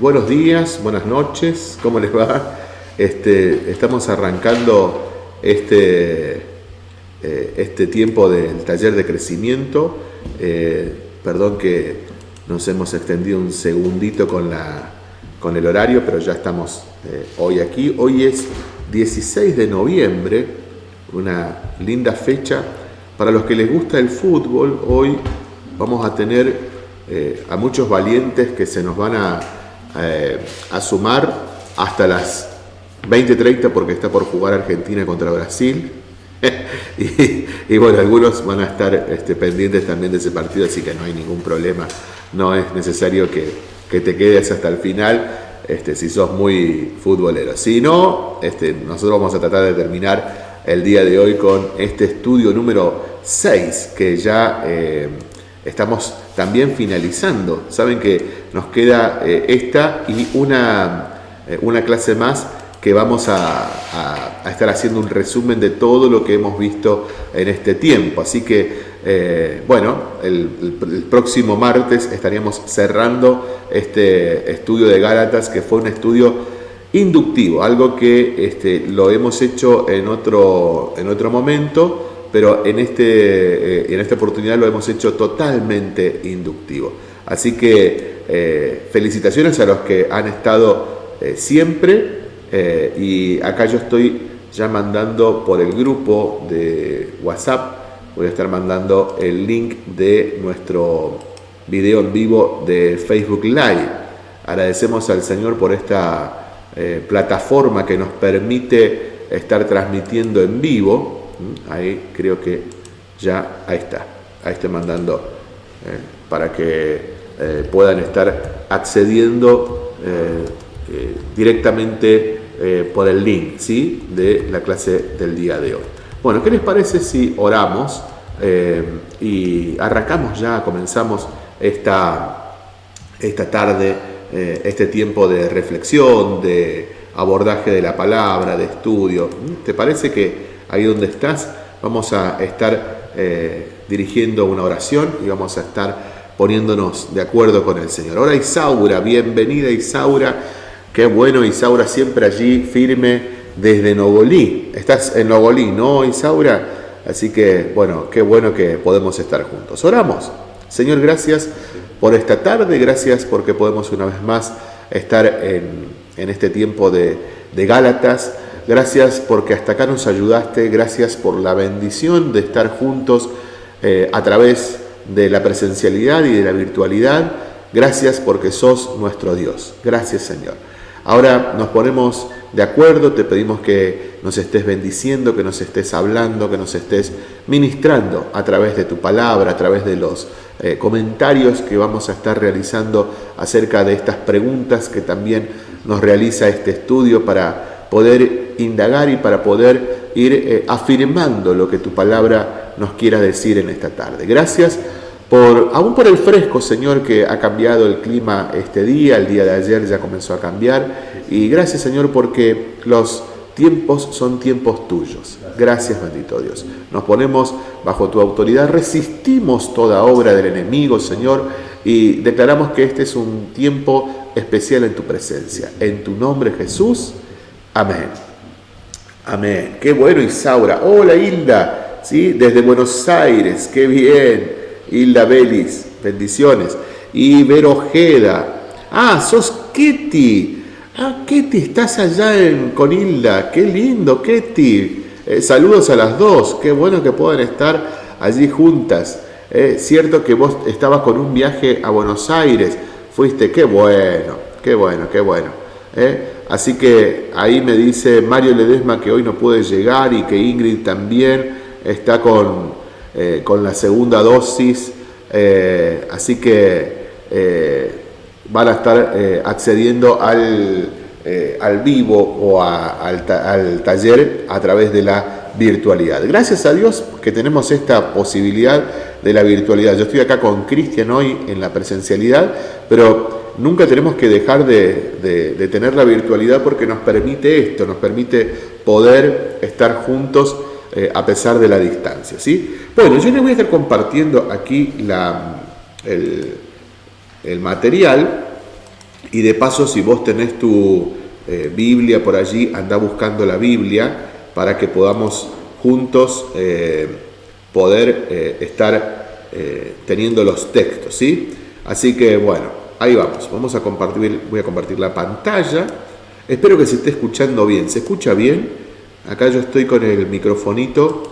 Buenos días, buenas noches, ¿cómo les va? Este, estamos arrancando este, eh, este tiempo del taller de crecimiento. Eh, perdón que nos hemos extendido un segundito con el horario, pero ya estamos eh, hoy aquí. Hoy es 16 de noviembre, una linda fecha. Para los que les gusta el fútbol, hoy vamos a tener eh, a muchos valientes que se nos van a, eh, sumar hasta las 20:30 porque está por jugar Argentina contra Brasil. y, bueno, algunos van a estar este, pendientes también de ese partido, así que no hay ningún problema. No es necesario que, que te quedes hasta el final este, si sos muy futbolero. Si no, este, nosotros vamos a tratar de terminar el día de hoy con este estudio número 6 que ya eh, estamos también finalizando. Saben que nos queda eh, esta y una, eh, una clase más que vamos a, estar haciendo un resumen de todo lo que hemos visto en este tiempo. Así que, eh, bueno, el, próximo martes estaríamos cerrando este estudio de Gálatas, que fue un estudio inductivo, algo que este, lo hemos hecho en otro, en otro momento, pero en, este, eh, en esta oportunidad lo hemos hecho totalmente inductivo. Así que eh, felicitaciones a los que han estado eh, siempre y acá yo estoy ya mandando por el grupo de WhatsApp, voy a estar mandando el link de nuestro video en vivo de Facebook Live. Agradecemos al Señor por esta plataforma que nos permite estar transmitiendo en vivo Ahí creo que ya, ahí está, ahí estoy mandando eh, para que eh, puedan estar accediendo eh, directamente por el link ¿sí? de la clase del día de hoy. Bueno, ¿qué les parece si oramos y arrancamos ya, comenzamos esta, esta tarde, este tiempo de reflexión, de abordaje de la palabra, de estudio? ¿Te parece que ahí donde estás, vamos a estar eh, dirigiendo una oración y vamos a estar poniéndonos de acuerdo con el Señor. Ahora Isaura, bienvenida Isaura, qué bueno Isaura siempre allí firme desde Nogolí. Estás en Nogolí, ¿no Isaura? Así que bueno, qué bueno que podemos estar juntos. Oramos. Señor, gracias por esta tarde, gracias porque podemos una vez más estar en, este tiempo de, de Gálatas. Gracias porque hasta acá nos ayudaste, gracias por la bendición de estar juntos eh, a través de la presencialidad y de la virtualidad. Gracias porque sos nuestro Dios. Gracias Señor. Ahora nos ponemos de acuerdo, te pedimos que nos estés bendiciendo, que nos estés hablando, que nos estés ministrando a través de tu palabra, a través de los eh, comentarios que vamos a estar realizando acerca de estas preguntas que también nos realiza este estudio para poder indagar y para poder ir eh, afirmando lo que tu palabra nos quiera decir en esta tarde. Gracias por, aún por el fresco, Señor, que ha cambiado el clima este día, el día de ayer ya comenzó a cambiar. Y gracias, Señor, porque los tiempos son tiempos tuyos. Gracias, bendito Dios. Nos ponemos bajo tu autoridad, resistimos toda obra del enemigo, Señor, y declaramos que este es un tiempo especial en tu presencia. En tu nombre, Jesús. Amén. Amén. Qué bueno, Isaura. Hola, Hilda. ¿Sí? Desde Buenos Aires. Qué bien. Hilda Belis. Bendiciones. Y Vero Ojeda. Ah, sos Ketty. Ah, Ketty, estás allá en, con Hilda. Qué lindo, Ketty. Eh, saludos a las dos. Qué bueno que puedan estar allí juntas. Eh, cierto que vos estabas con un viaje a Buenos Aires. Fuiste, qué bueno, qué bueno, qué bueno. Eh. Así que ahí me dice Mario Ledesma que hoy no puede llegar y que Ingrid también está con, eh, con la segunda dosis. Eh, así que eh, van a estar accediendo al, al, vivo o al, al taller a través de la virtualidad. Gracias a Dios que tenemos esta posibilidad de la virtualidad. Yo estoy acá con Cristian hoy en la presencialidad, pero nunca tenemos que dejar de, tener la virtualidad porque nos permite esto, nos permite poder estar juntos eh, a pesar de la distancia. ¿sí? Bueno, yo les voy a estar compartiendo aquí la, el, material Y de paso, si vos tenés tu eh, Biblia por allí, anda buscando la Biblia para que podamos juntos eh, poder estar teniendo los textos, ¿sí? Así que bueno, ahí vamos. Vamos a compartir, voy a compartir la pantalla. Espero que se esté escuchando bien. ¿Se escucha bien? Acá yo estoy con el microfonito.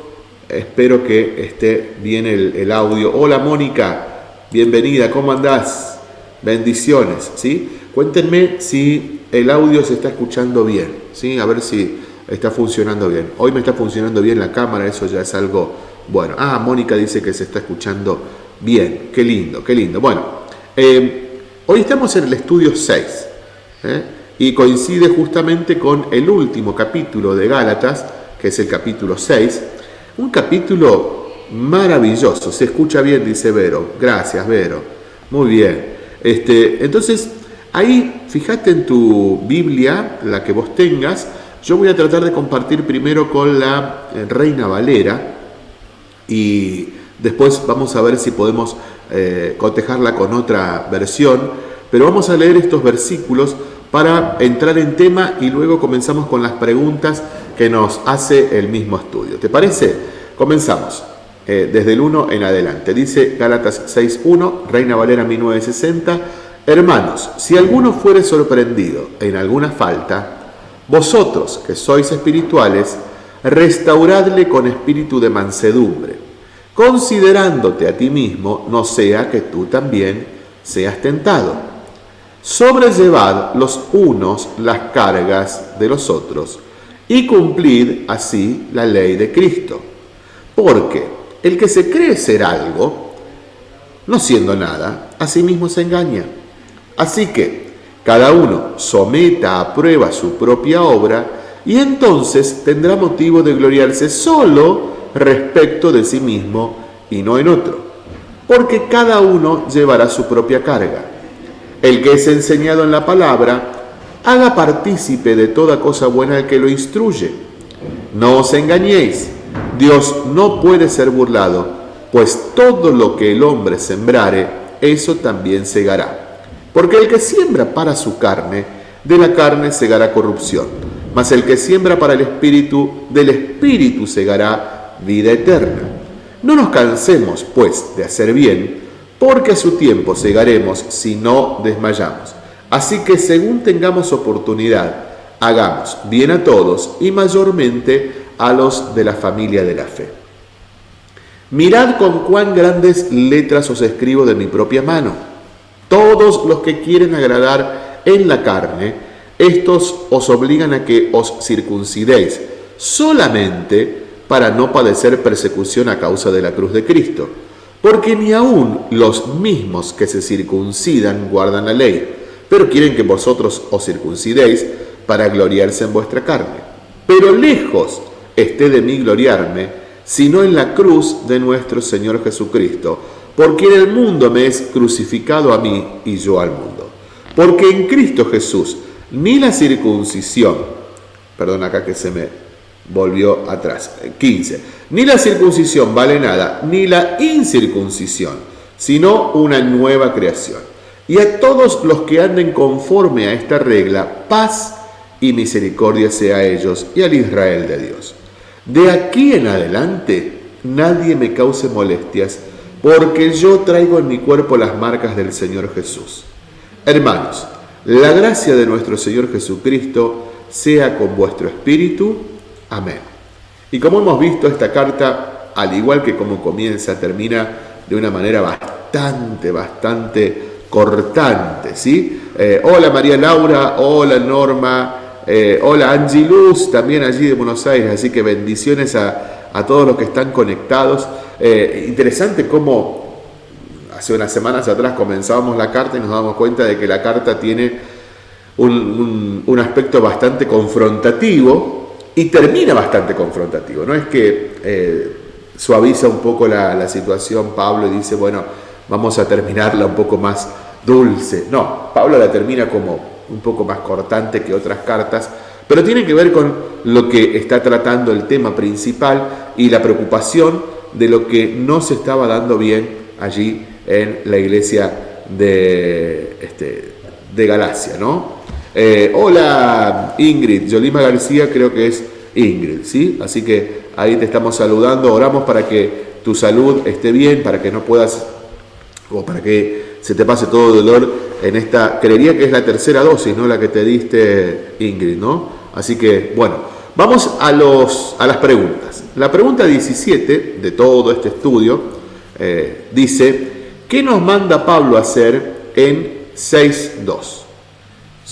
Espero que esté bien el, audio. Hola Mónica, bienvenida, ¿cómo andás? Bendiciones, ¿sí? Cuéntenme si el audio se está escuchando bien, ¿sí? A ver si está funcionando bien. Hoy me está funcionando bien la cámara, eso ya es algo bueno. Ah, Mónica dice que se está escuchando bien. Qué lindo, qué lindo. Bueno, eh, hoy estamos en el estudio 6 ¿eh? y coincide justamente con el último capítulo de Gálatas, que es el capítulo 6. Un capítulo maravilloso, se escucha bien, dice Vero. Gracias, Vero. Muy bien. Este, entonces, ahí, fíjate en tu Biblia, la que vos tengas, yo voy a tratar de compartir primero con la eh, Reina Valera y después vamos a ver si podemos eh, cotejarla con otra versión, pero vamos a leer estos versículos para entrar en tema y luego comenzamos con las preguntas que nos hace el mismo estudio. ¿Te parece? Comenzamos. Eh, desde el 1 en adelante. Dice Gálatas 6.1, Reina Valera 1960, Hermanos, si alguno fuere sorprendido en alguna falta, vosotros que sois espirituales, restauradle con espíritu de mansedumbre, considerándote a ti mismo, no sea que tú también seas tentado. Sobrellevad los unos las cargas de los otros y cumplid así la ley de Cristo. Porque el que se cree ser algo, no siendo nada, a sí mismo se engaña. Así que cada uno someta a prueba su propia obra y entonces tendrá motivo de gloriarse solo respecto de sí mismo y no en otro, porque cada uno llevará su propia carga. El que es enseñado en la palabra, haga partícipe de toda cosa buena al que lo instruye. No os engañéis Dios no puede ser burlado, pues todo lo que el hombre sembrare, eso también segará. Porque el que siembra para su carne, de la carne segará corrupción, mas el que siembra para el espíritu, del espíritu segará vida eterna. No nos cansemos, pues, de hacer bien, porque a su tiempo segaremos si no desmayamos. Así que según tengamos oportunidad, hagamos bien a todos y mayormente a los de la familia de la fe. Mirad con cuán grandes letras os escribo de mi propia mano. Todos los que quieren agradar en la carne, estos os obligan a que os circuncidéis, solamente para no padecer persecución a causa de la cruz de Cristo. Porque ni aun los mismos que se circuncidan guardan la ley, pero quieren que vosotros os circuncidéis para gloriarse en vuestra carne. Pero lejos esté de mí gloriarme, sino en la cruz de nuestro Señor Jesucristo, porque en el mundo me es crucificado a mí y yo al mundo. Porque en Cristo Jesús ni la circuncisión, perdón acá que se me volvió atrás, 15, ni la circuncisión vale nada, ni la incircuncisión, sino una nueva creación. Y a todos los que anden conforme a esta regla, paz y misericordia sea a ellos y al Israel de Dios. De aquí en adelante nadie me cause molestias, porque yo traigo en mi cuerpo las marcas del Señor Jesús. Hermanos, la gracia de nuestro Señor Jesucristo sea con vuestro espíritu. Amén. Y como hemos visto, esta carta, al igual que como comienza, termina de una manera bastante, bastante cortante, ¿sí? Eh, hola María Laura, hola Norma, eh, hola Angie Luz, también allí de Buenos Aires, así que bendiciones a, todos los que están conectados. Eh, interesante cómo hace unas semanas atrás comenzábamos la carta y nos damos cuenta de que la carta tiene un, aspecto bastante confrontativo y termina bastante confrontativo. No es que eh, suaviza un poco la, situación Pablo y dice, bueno, vamos a terminarla un poco más dulce. No, Pablo la termina como un poco más cortante que otras cartas, pero tiene que ver con lo que está tratando el tema principal y la preocupación de lo que no se estaba dando bien allí en la iglesia de, este, de Galacia, ¿no? Eh, hola Ingrid, Yolima García creo que es Ingrid, ¿sí? Así que ahí te estamos saludando, oramos para que tu salud esté bien, para que no puedas, o para que se te pase todo el dolor en esta, creería que es la tercera dosis, ¿no? La que te diste Ingrid, ¿no? Así que, bueno, vamos a, los, a las preguntas. La pregunta 17 de todo este estudio eh, dice, ¿qué nos manda Pablo a hacer en 6.2?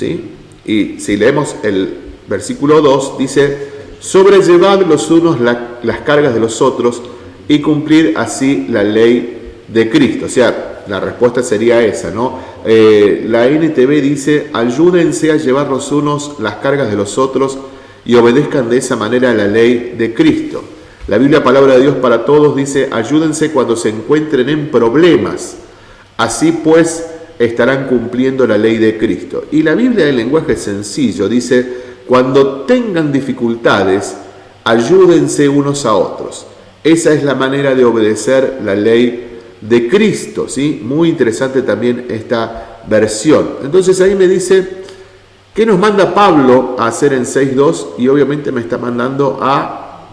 ¿Sí? Y si leemos el versículo 2, dice, sobrellevad los unos las cargas de los otros y cumplir así la ley de Cristo. O sea, la respuesta sería esa, ¿no? Eh, la NTV dice, ayúdense a llevar los unos las cargas de los otros y obedezcan de esa manera la ley de Cristo. La Biblia Palabra de Dios para Todos dice, ayúdense cuando se encuentren en problemas. Así pues, estarán cumpliendo la ley de Cristo. Y la Biblia del lenguaje sencillo dice, cuando tengan dificultades, ayúdense unos a otros. Esa es la manera de obedecer la ley de Cristo, ¿sí? Muy interesante también esta versión. Entonces ahí me dice, ¿qué nos manda Pablo a hacer en 6.2? Y obviamente me está mandando a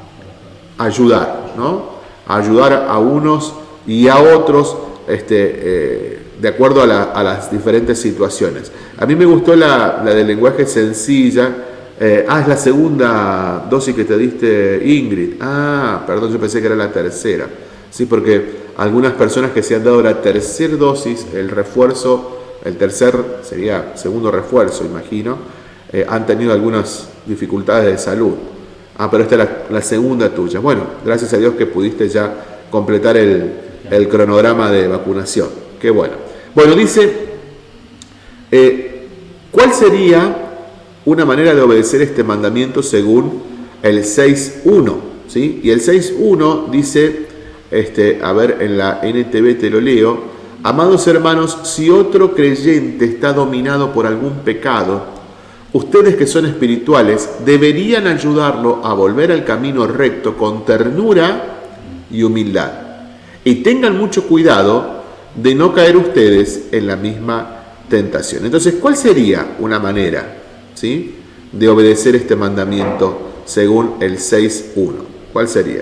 ayudar, ¿no? A ayudar a unos y a otros este, eh, de acuerdo a, las diferentes situaciones. A mí me gustó la, la del lenguaje sencilla, eh, ah, es la segunda dosis que te diste Ingrid. Ah, perdón, yo pensé que era la tercera. Sí, porque algunas personas que se han dado la tercera dosis, el refuerzo, el tercer sería segundo refuerzo, imagino, eh, han tenido algunas dificultades de salud. Ah, pero esta es la, segunda tuya. Bueno, gracias a Dios que pudiste ya completar el cronograma de vacunación. Qué bueno. Bueno, dice, eh, ¿cuál sería una manera de obedecer este mandamiento según el 6.1. ¿sí? Y el 6.1 dice, este, a ver, en la NTV te lo leo, amados hermanos, si otro creyente está dominado por algún pecado, ustedes que son espirituales deberían ayudarlo a volver al camino recto con ternura y humildad. Y tengan mucho cuidado de no caer ustedes en la misma tentación. Entonces, ¿cuál sería una manera? ¿sí? de obedecer este mandamiento según el 6.1. ¿Cuál sería?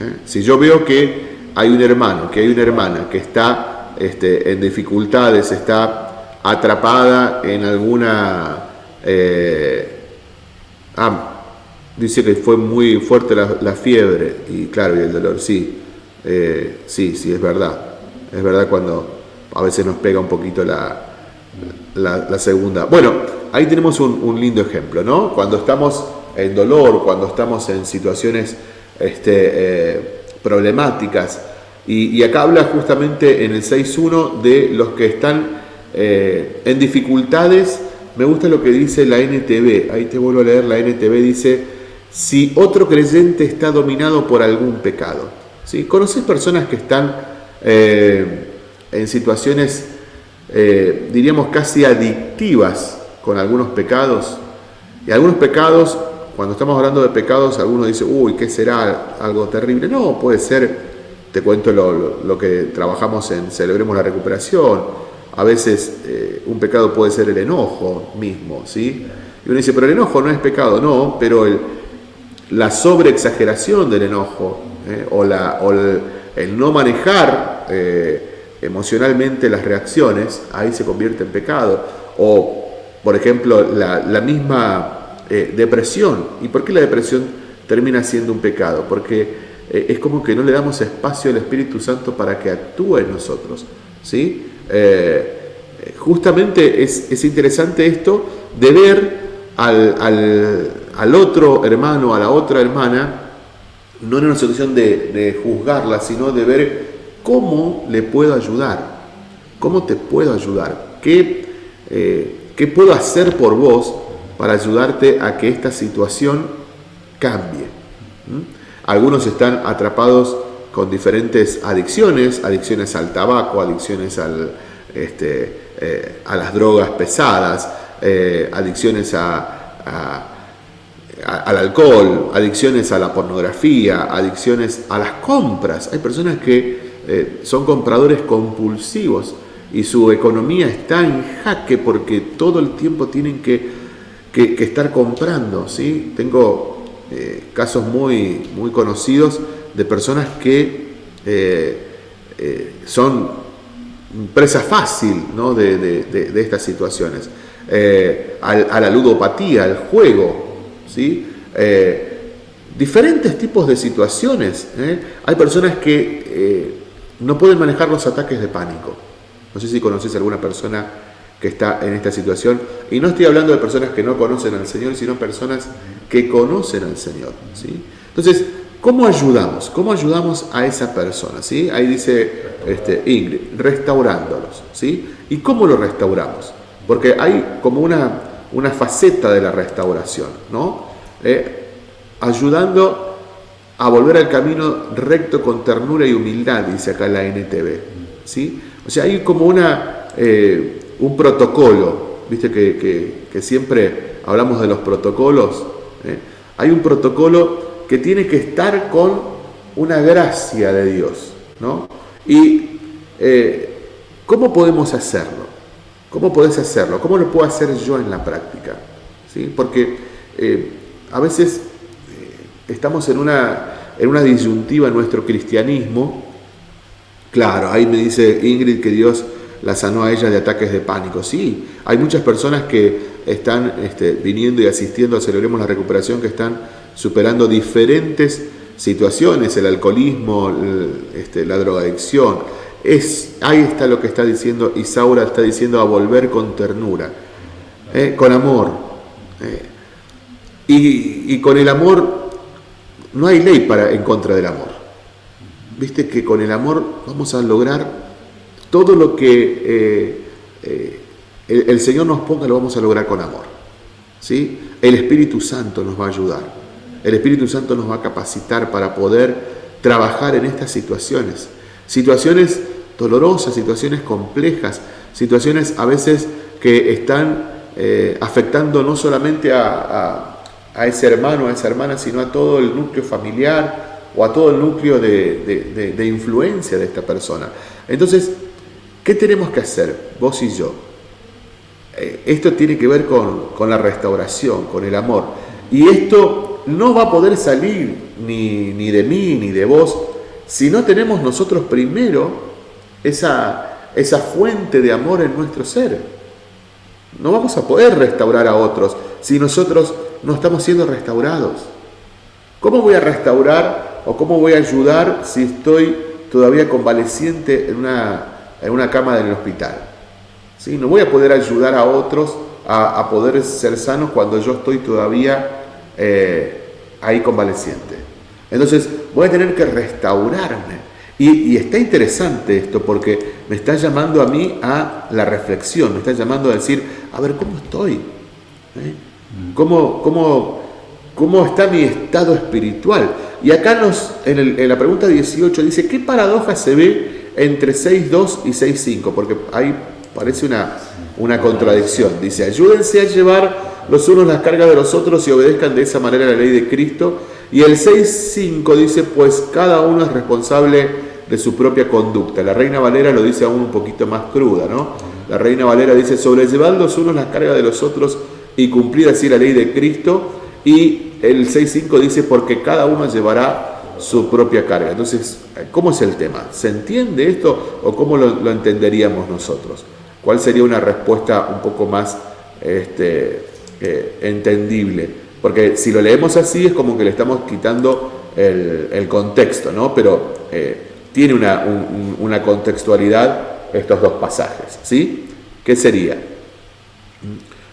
¿Eh? Si yo veo que hay un hermano, que hay una hermana que está este, en dificultades, está atrapada en alguna... Eh, ah, dice que fue muy fuerte la, fiebre y claro, y el dolor, sí, eh, sí, sí, es verdad. Es verdad cuando a veces nos pega un poquito la, segunda. Bueno, ahí tenemos un, lindo ejemplo, ¿no? Cuando estamos en dolor, cuando estamos en situaciones este, eh, problemáticas. Y, acá habla justamente en el 6.1 de los que están eh, en dificultades. Me gusta lo que dice la NTV. Ahí te vuelvo a leer, la NTV dice, si otro creyente está dominado por algún pecado. ¿Sí? ¿Conoces personas que están eh, en situaciones eh, diríamos, casi adictivas con algunos pecados. Y algunos pecados, cuando estamos hablando de pecados, algunos dicen, uy, ¿qué será? Algo terrible. No, puede ser, te cuento lo, que trabajamos en Celebremos la Recuperación. A veces eh, un pecado puede ser el enojo mismo, ¿sí? Y uno dice, pero el enojo no es pecado, no, pero la sobreexageración del enojo ¿eh? o, la, el, no manejar emocionalmente las reacciones, ahí se convierte en pecado. O, por ejemplo, la, misma eh, depresión. ¿Y por qué la depresión termina siendo un pecado? Porque eh, es como que no le damos espacio al Espíritu Santo para que actúe en nosotros. ¿sí? Eh, justamente es, interesante esto de ver al, otro hermano, a la otra hermana, no en una situación de, juzgarla, sino de ver ¿Cómo le puedo ayudar? ¿Cómo te puedo ayudar? ¿Qué, eh, ¿Qué, puedo hacer por vos para ayudarte a que esta situación cambie? ¿Mm? Algunos están atrapados con diferentes adicciones, adicciones al tabaco, adicciones este, eh, a las drogas pesadas, eh, adicciones a, al alcohol, adicciones a la pornografía, adicciones a las compras. Hay personas que eh, son compradores compulsivos y su economía está en jaque porque todo el tiempo tienen que, estar comprando. ¿sí? Tengo eh, casos muy, muy conocidos de personas que son presa fácil ¿no? de, estas situaciones. a, la ludopatía, al juego, ¿sí? diferentes tipos de situaciones. ¿eh? Hay personas que eh, no pueden manejar los ataques de pánico. No sé si conoces alguna persona que está en esta situación. Y no estoy hablando de personas que no conocen al Señor, sino personas que conocen al Señor. Entonces, ¿cómo ayudamos? ¿Cómo ayudamos a esa persona? Ahí dice este, Ingrid, restaurándolos. ¿Y cómo lo restauramos? Porque hay como una, una faceta de la restauración. ¿no? Eh, ayudando a volver al camino recto con ternura y humildad, dice acá la NTV. ¿sí? O sea, hay como una, eh, un protocolo, viste que, siempre hablamos de los protocolos. ¿eh? Hay un protocolo que tiene que estar con una gracia de Dios. ¿no? Y ¿cómo podemos hacerlo? ¿Cómo podés hacerlo? ¿Cómo lo puedo hacer yo en la práctica? ¿Sí? Porque a veces estamos en una, en una disyuntiva en nuestro cristianismo. Claro, ahí me dice Ingrid que Dios la sanó a ella de ataques de pánico. Sí, hay muchas personas que están este, viniendo y asistiendo a Celebremos la Recuperación, que están superando diferentes situaciones, el alcoholismo, este, la drogadicción. Es, ahí está lo que está diciendo Isaura, está diciendo a volver con ternura, eh, con amor. Eh, y, con el amor no hay ley para, en contra del amor. Viste que con el amor vamos a lograr todo lo que eh, eh, el, Señor nos ponga, lo vamos a lograr con amor. ¿sí? El Espíritu Santo nos va a ayudar. El Espíritu Santo nos va a capacitar para poder trabajar en estas situaciones. Situaciones dolorosas, situaciones complejas, situaciones a veces que están eh, afectando no solamente a a ese hermano, a esa hermana, sino a todo el núcleo familiar o a todo el núcleo de, influencia de esta persona. Entonces, ¿qué tenemos que hacer, vos y yo? Eh, esto tiene que ver con, la restauración, con el amor. Y esto no va a poder salir ni, ni de mí ni de vos si no tenemos nosotros primero esa, esa fuente de amor en nuestro ser. No vamos a poder restaurar a otros si nosotros no estamos siendo restaurados. ¿Cómo voy a restaurar o cómo voy a ayudar si estoy todavía convaleciente en una, en una cama del hospital? ¿Sí? No voy a poder ayudar a otros a, poder ser sanos cuando yo estoy todavía eh, ahí convaleciente. Entonces voy a tener que restaurarme. Y, está interesante esto porque me está llamando a mí a la reflexión, me está llamando a decir, a ver, ¿cómo estoy? ¿Eh? ¿Cómo, cómo, cómo está mi estado espiritual? Y acá nos, en, la pregunta 18 dice, ¿qué paradoja se ve entre 6.2 y 6.5? Porque ahí parece una, una contradicción. Dice, ayúdense a llevar los unos las cargas de los otros y obedezcan de esa manera la ley de Cristo. Y el 6.5 dice, pues cada uno es responsable de su propia conducta. La Reina Valera lo dice aún un poquito más cruda, ¿no? La Reina Valera dice, sobrellevad los unos las cargas de los otros y cumplir así la ley de Cristo. Y el 6.5 dice, porque cada uno llevará su propia carga. Entonces, ¿cómo es el tema? ¿Se entiende esto o cómo lo, entenderíamos nosotros? ¿Cuál sería una respuesta un poco más este, eh, entendible? Porque si lo leemos así es como que le estamos quitando el, contexto, ¿no? Pero eh, tiene una, contextualidad estos dos pasajes, ¿sí? ¿Qué sería?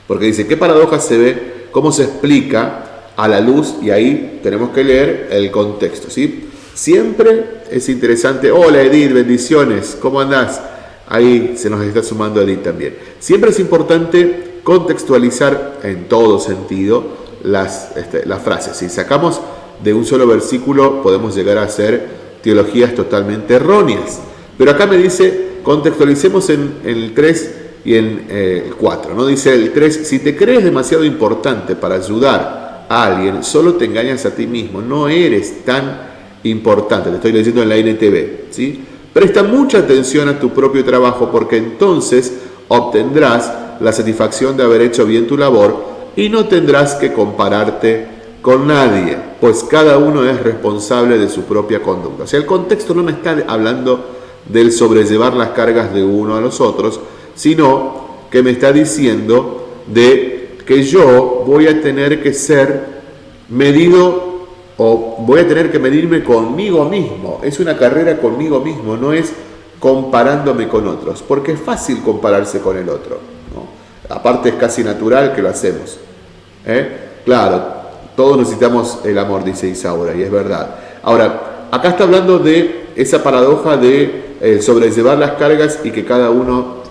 Porque dice, ¿qué paradoja se ve? ¿Cómo se explica a la luz? Y ahí tenemos que leer el contexto. ¿sí? Siempre es interesante, hola Edith, bendiciones, ¿cómo andás? Ahí se nos está sumando Edith también. Siempre es importante contextualizar en todo sentido las, este, las frases. Si sacamos de un solo versículo podemos llegar a hacer teologías totalmente erróneas. Pero acá me dice, contextualicemos en, en el 3 y en eh, el 4. ¿no? Dice el 3, si te crees demasiado importante para ayudar a alguien, solo te engañas a ti mismo, no eres tan importante, te estoy leyendo en la NTV, ¿sí? Presta mucha atención a tu propio trabajo porque entonces obtendrás la satisfacción de haber hecho bien tu labor y no tendrás que compararte con nadie, pues cada uno es responsable de su propia conducta. O sea, el contexto no me está hablando del sobrellevar las cargas de uno a los otros, sino que me está diciendo de que yo voy a tener que ser medido o voy a tener que medirme conmigo mismo. Es una carrera conmigo mismo, no es comparándome con otros, porque es fácil compararse con el otro. Aparte es casi natural que lo hacemos. ¿eh? Claro, todos necesitamos el amor, dice Isaura, y es verdad. Ahora, acá está hablando de esa paradoja de eh, sobrellevar las cargas y que cada uno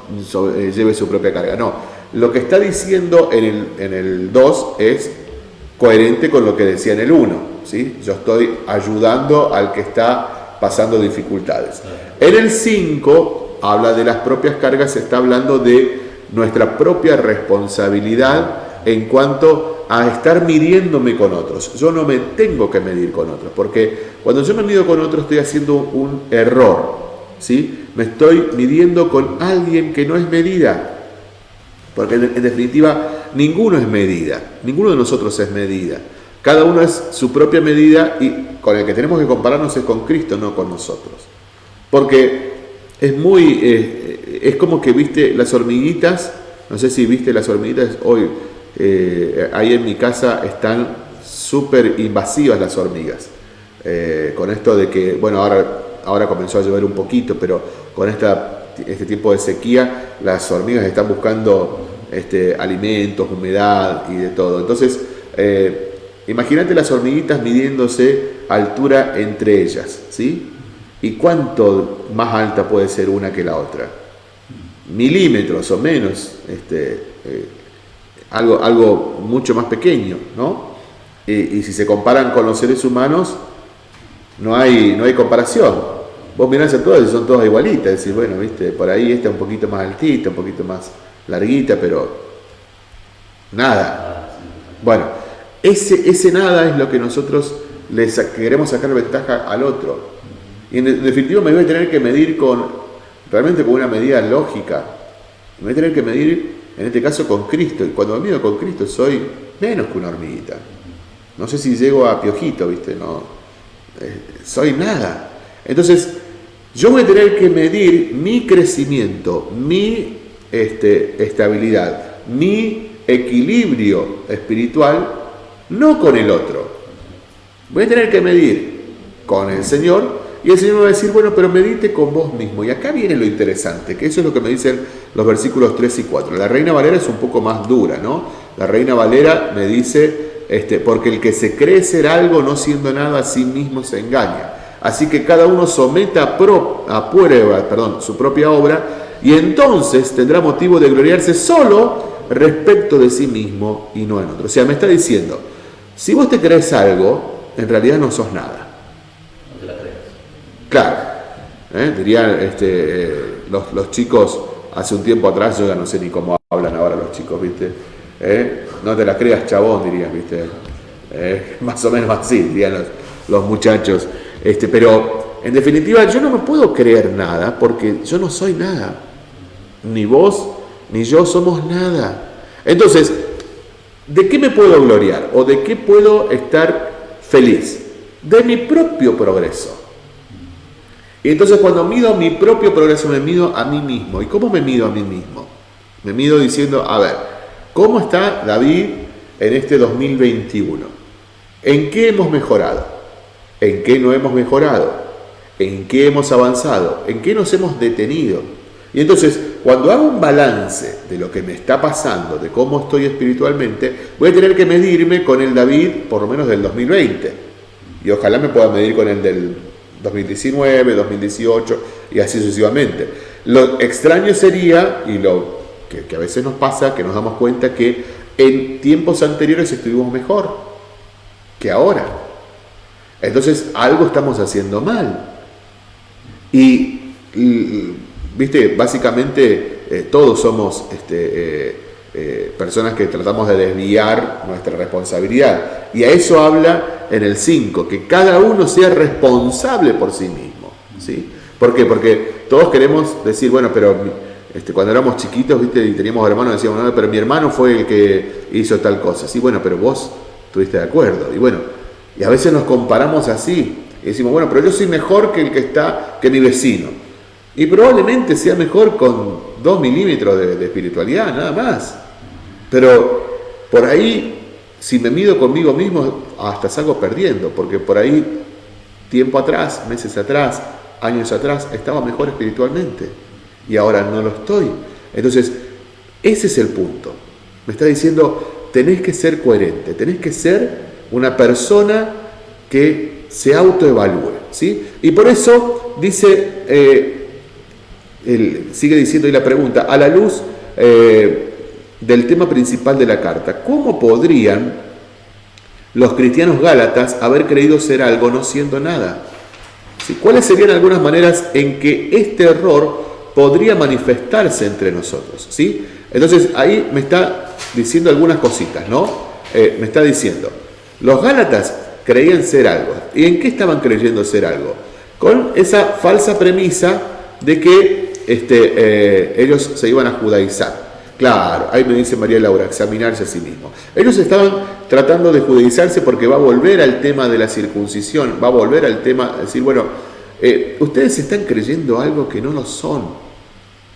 eh, lleve su propia carga. No, lo que está diciendo en el, en el 2 es coherente con lo que decía en el 1. ¿sí? Yo estoy ayudando al que está pasando dificultades. En el 5 habla de las propias cargas, está hablando de nuestra propia responsabilidad en cuanto a estar midiéndome con otros. Yo no me tengo que medir con otros, porque cuando yo me mido con otros estoy haciendo un error. ¿sí? Me estoy midiendo con alguien que no es medida. Porque en definitiva, ninguno es medida, ninguno de nosotros es medida. Cada uno es su propia medida y con el que tenemos que compararnos es con Cristo, no con nosotros. Porque es muy, eh, es como que viste las hormiguitas, no sé si viste las hormiguitas hoy, eh, ahí en mi casa están súper invasivas las hormigas. Eh, con esto de que, bueno, ahora, ahora comenzó a llover un poquito, pero con esta, este tiempo de sequía, las hormigas están buscando este, alimentos, humedad y de todo. Entonces, imagínate las hormiguitas midiéndose altura entre ellas, ¿sí? ¿Y cuánto más alta puede ser una que la otra? Milímetros o menos, este, eh, algo, algo mucho más pequeño, ¿no? Y, si se comparan con los seres humanos, no hay, no hay comparación. Vos mirás a todas y son todas igualitas, decís, bueno, viste, por ahí esta un poquito más altita, un poquito más larguita, pero nada. Bueno, ese, ese nada es lo que nosotros les queremos sacar ventaja al otro. Y en definitiva me voy a tener que medir con, realmente con una medida lógica. Me voy a tener que medir, en este caso, con Cristo. Y cuando me mido con Cristo soy menos que una hormiguita. No sé si llego a piojito, ¿viste? No, eh, soy nada. Entonces, yo voy a tener que medir mi crecimiento, mi este, estabilidad, mi equilibrio espiritual, no con el otro. Voy a tener que medir con el Señor y el Señor me va a decir, bueno, pero medite con vos mismo. Y acá viene lo interesante, que eso es lo que me dicen los versículos 3 y 4. La Reina Valera es un poco más dura, ¿no? La Reina Valera me dice, este, porque el que se cree ser algo no siendo nada a sí mismo se engaña. Así que cada uno someta a, prueba perdón, su propia obra y entonces tendrá motivo de gloriarse solo respecto de sí mismo y no en otro. O sea, me está diciendo, si vos te crees algo, en realidad no sos nada. No te la crees. Claro. ¿eh? Dirían este, eh, los, chicos hace un tiempo atrás, yo ya no sé ni cómo hablan ahora los chicos, ¿viste? ¿Eh? No te la creas, chabón, dirían, ¿viste? más o menos así, dirían los, los muchachos. Este, pero en definitiva, yo no me puedo creer nada porque yo no soy nada. Ni vos ni yo somos nada. Entonces, ¿de qué me puedo gloriar? ¿O de qué puedo estar feliz? De mi propio progreso. Y entonces cuando mido mi propio progreso, me mido a mí mismo. ¿Y cómo me mido a mí mismo? Me mido diciendo, a ver, ¿cómo está David en este 2021? ¿En qué hemos mejorado? ¿En qué no hemos mejorado? ¿En qué hemos avanzado? ¿En qué nos hemos detenido? Y entonces, cuando hago un balance de lo que me está pasando, de cómo estoy espiritualmente, voy a tener que medirme con el David por lo menos del 2020. Y ojalá me pueda medir con el del 2019, 2018 y así sucesivamente. Lo extraño sería, y lo que, a veces nos pasa, que nos damos cuenta que en tiempos anteriores estuvimos mejor que ahora. Entonces algo estamos haciendo mal. y Viste, básicamente eh, todos somos este, eh, eh, personas que tratamos de desviar nuestra responsabilidad. Y a eso habla en el 5, que cada uno sea responsable por sí mismo. ¿sí? ¿Por qué? Porque todos queremos decir, bueno, pero este, cuando éramos chiquitos, ¿viste? Y teníamos hermanos, decíamos, no, pero mi hermano fue el que hizo tal cosa. Sí, bueno, pero vos estuviste de acuerdo. Y bueno, y a veces nos comparamos así. Y decimos, bueno, pero yo soy mejor que el que está, que mi vecino. Y probablemente sea mejor con dos milímetros de, de espiritualidad, nada más. Pero por ahí, si me mido conmigo mismo, hasta salgo perdiendo, porque por ahí, tiempo atrás, meses atrás, años atrás, estaba mejor espiritualmente y ahora no lo estoy. Entonces, ese es el punto. Me está diciendo, tenés que ser coherente, tenés que ser una persona que se autoevalúe. ¿sí? Y por eso dice, eh, sigue diciendo ahí la pregunta, a la luz eh, del tema principal de la carta, ¿cómo podrían los cristianos gálatas haber creído ser algo no siendo nada? ¿Cuáles serían algunas maneras en que este error podría manifestarse entre nosotros? ¿sí? Entonces ahí me está diciendo algunas cositas, ¿no? Eh, me está diciendo, los gálatas creían ser algo. ¿Y en qué estaban creyendo ser algo? Con esa falsa premisa de que este, eh, ellos se iban a judaizar. Claro, ahí me dice María Laura, examinarse a sí mismo. Ellos estaban tratando de judaizarse porque va a volver al tema de la circuncisión, va a volver al tema de decir, bueno, eh, ustedes están creyendo algo que no lo son.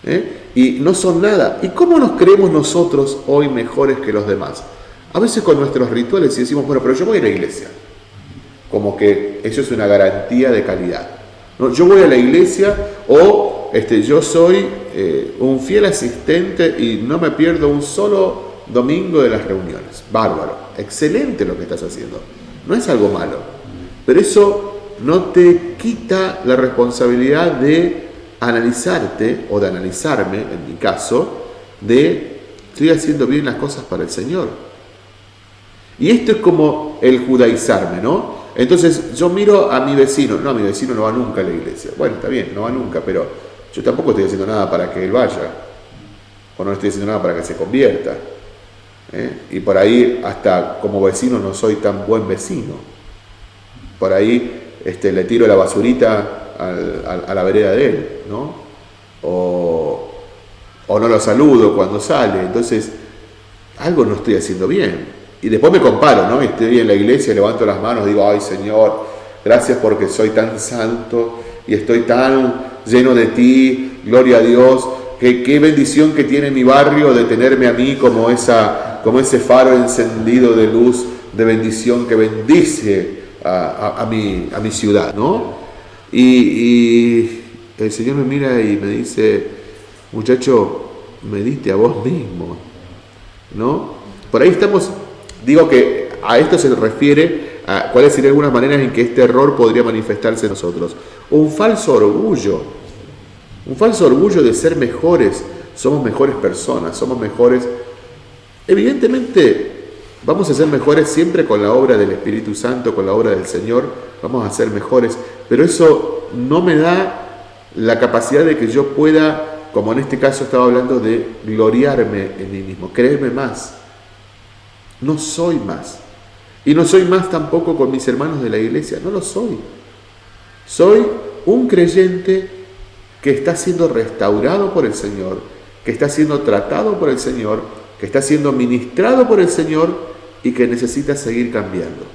¿eh? Y no son nada. ¿Y cómo nos creemos nosotros hoy mejores que los demás? A veces con nuestros rituales y decimos, bueno, pero yo voy a la iglesia. Como que eso es una garantía de calidad. Yo voy a la iglesia o este, yo soy eh, un fiel asistente y no me pierdo un solo domingo de las reuniones. Bárbaro, excelente lo que estás haciendo. No es algo malo, pero eso no te quita la responsabilidad de analizarte o de analizarme, en mi caso, de estoy haciendo bien las cosas para el Señor. Y esto es como el judaizarme, ¿no? Entonces yo miro a mi vecino, no, mi vecino no va nunca a la iglesia. Bueno, está bien, no va nunca, pero yo tampoco estoy haciendo nada para que él vaya, o no estoy haciendo nada para que se convierta. ¿eh? Y por ahí, hasta como vecino, no soy tan buen vecino. Por ahí este, le tiro la basurita a la vereda de él, ¿no? O, no lo saludo cuando sale. Entonces, algo no estoy haciendo bien. Y después me comparo, ¿no? Estoy en la iglesia, levanto las manos, digo, ay Señor, gracias porque soy tan santo y estoy tan lleno de ti, gloria a Dios. Qué, qué bendición que tiene mi barrio de tenerme a mí como, ese faro encendido de luz, de bendición que bendice a, mi, a mi, ciudad, ¿no? Y, el Señor me mira y me dice, muchacho, me diste a vos mismo, ¿no? Por ahí estamos, digo que a esto se refiere cuáles serían algunas maneras en que este error podría manifestarse en nosotros un falso orgullo, un falso orgullo de ser mejores, somos mejores personas, somos mejores. Evidentemente vamos a ser mejores siempre con la obra del Espíritu Santo, con la obra del Señor, vamos a ser mejores, pero eso no me da la capacidad de que yo pueda, como en este caso estaba hablando, de gloriarme en mí mismo, creerme más. No soy más. Y no soy más tampoco con mis hermanos de la iglesia, no lo soy. Soy un creyente que está siendo restaurado por el Señor, que está siendo tratado por el Señor, que está siendo ministrado por el Señor y que necesita seguir cambiando.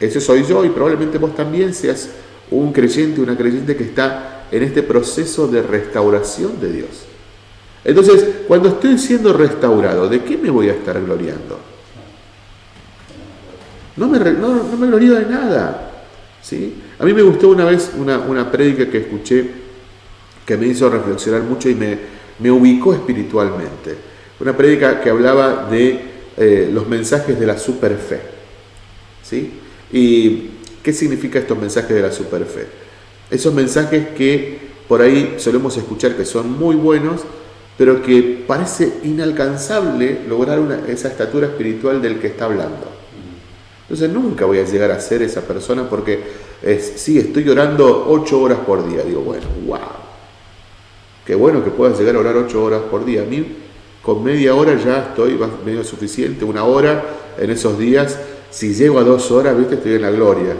Ese soy yo y probablemente vos también seas un creyente, una creyente que está en este proceso de restauración de Dios. Entonces, cuando estoy siendo restaurado, ¿de qué me voy a estar gloriando? No me, no, no me glorío de nada. A mí me gustó una vez una, una prédica que escuché que me hizo reflexionar mucho y me, me ubicó espiritualmente. Una prédica que hablaba de eh, los mensajes de la superfe. ¿sí? ¿Y qué significa estos mensajes de la superfe? Esos mensajes que por ahí solemos escuchar que son muy buenos, pero que parece inalcanzable lograr una, esa estatura espiritual del que está hablando. Entonces nunca voy a llegar a ser esa persona porque es, sí, estoy orando ocho horas por día. Digo, bueno, wow. Qué bueno que puedas llegar a orar ocho horas por día. A mí con media hora ya estoy medio suficiente, una hora en esos días. Si llego a dos horas, viste, estoy en la gloria.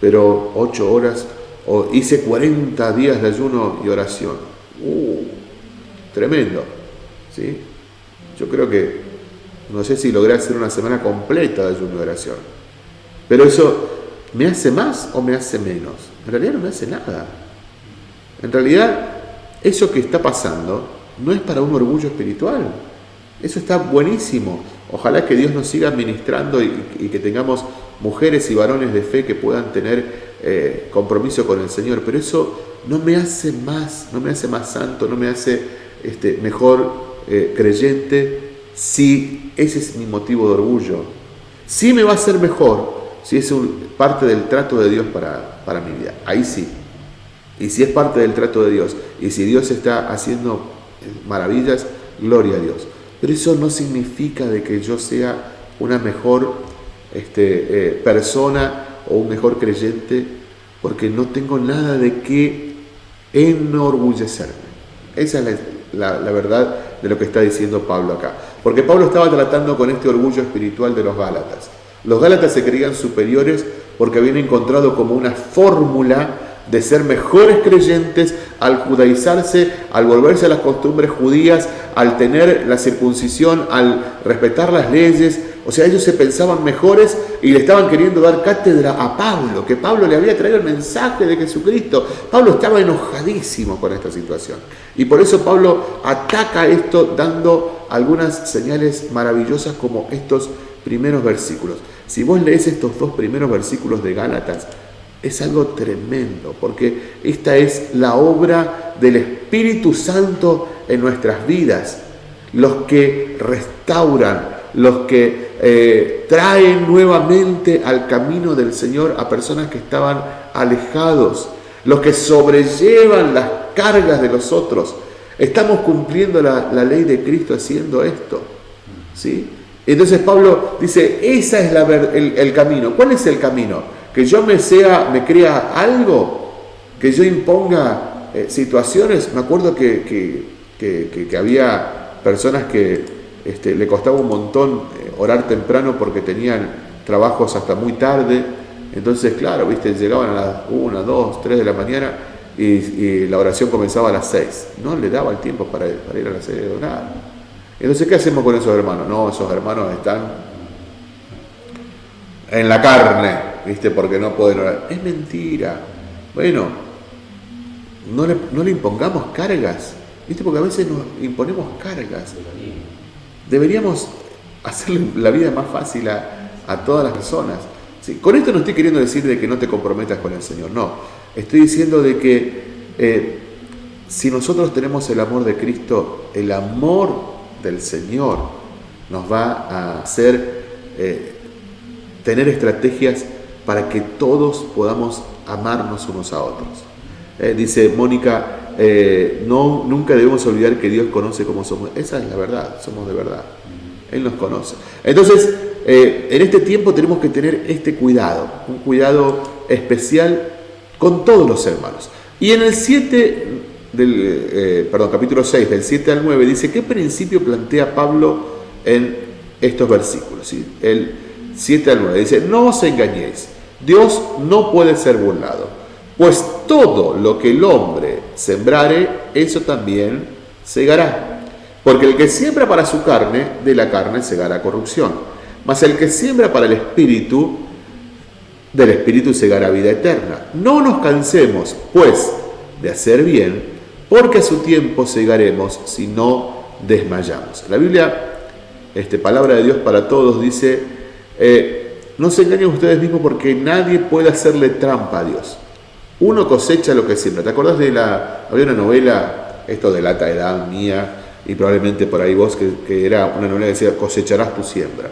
Pero ocho horas, o hice 40 días de ayuno y oración. Uh, tremendo. ¿sí? Yo creo que, no sé si logré hacer una semana completa de ayuno y oración. Pero eso, ¿me hace más o me hace menos? En realidad no me hace nada. En realidad, eso que está pasando no es para un orgullo espiritual. Eso está buenísimo. Ojalá que Dios nos siga administrando y, que tengamos mujeres y varones de fe que puedan tener eh, compromiso con el Señor. Pero eso no me hace más, no me hace más santo, no me hace este, mejor eh, creyente si ese es mi motivo de orgullo. Sí me va a hacer mejor si es un, parte del trato de Dios para, para mi vida. Ahí sí. Y si es parte del trato de Dios, y si Dios está haciendo maravillas, gloria a Dios. Pero eso no significa de que yo sea una mejor este, eh, persona o un mejor creyente, porque no tengo nada de qué enorgullecerme. Esa es la, la verdad de lo que está diciendo Pablo acá. Porque Pablo estaba tratando con este orgullo espiritual de los Gálatas. Los Gálatas se creían superiores porque habían encontrado como una fórmula de ser mejores creyentes al judaizarse, al volverse a las costumbres judías, al tener la circuncisión, al respetar las leyes. O sea, ellos se pensaban mejores y le estaban queriendo dar cátedra a Pablo, que Pablo le había traído el mensaje de Jesucristo. Pablo estaba enojadísimo con esta situación. Y por eso Pablo ataca esto dando algunas señales maravillosas como estos primeros versículos. Si vos lees estos dos primeros versículos de Gálatas, es algo tremendo, porque esta es la obra del Espíritu Santo en nuestras vidas, los que restauran, los que eh, traen nuevamente al camino del Señor a personas que estaban alejados, los que sobrellevan las cargas de los otros. Estamos cumpliendo la, ley de Cristo haciendo esto. ¿sí? Entonces Pablo dice, ese es el, camino. ¿Cuál es el camino? que yo me sea, me crea algo, que yo imponga eh, situaciones. Me acuerdo que, había personas que este, le costaba un montón eh, orar temprano porque tenían trabajos hasta muy tarde. Entonces, claro, viste, llegaban a las 1, 2, 3 de la mañana y, la oración comenzaba a las 6. No le daba el tiempo para, ir a la sede de orar. Entonces, ¿qué hacemos con esos hermanos? No, esos hermanos están en la carne, ¿viste? Porque no pueden orar. Es mentira. Bueno, no le, no le impongamos cargas, ¿viste? Porque a veces nos imponemos cargas. Deberíamos hacerle la vida más fácil a, todas las personas. Sí, con esto no estoy queriendo decir de que no te comprometas con el Señor, no. Estoy diciendo de que eh, si nosotros tenemos el amor de Cristo, el amor del Señor nos va a hacer eh, tener estrategias para que todos podamos amarnos unos a otros. Eh, dice Mónica, eh, no, nunca debemos olvidar que Dios conoce cómo somos. Esa es la verdad, somos de verdad. Él nos conoce. Entonces, en este tiempo tenemos que tener este cuidado, un cuidado especial con todos los hermanos. Y en el 7 del, perdón, capítulo 6, del 7 al 9, dice, ¿qué principio plantea Pablo en estos versículos? ¿sí? El 7 al 9 dice, no os engañéis Dios no puede ser burlado, pues todo lo que el hombre sembrare, eso también segará. Porque el que siembra para su carne, de la carne segará corrupción. Mas el que siembra para el espíritu, del espíritu segará vida eterna. No nos cansemos, pues, de hacer bien, porque a su tiempo segaremos si no desmayamos. La Biblia, este, palabra de Dios para todos, dice, eh, no se engañen ustedes mismos porque nadie puede hacerle trampa a Dios. Uno cosecha lo que siembra. ¿Te acordás de la... Había una novela, esto de la edad mía, y probablemente por ahí vos, que, era una novela que decía, cosecharás tu siembra.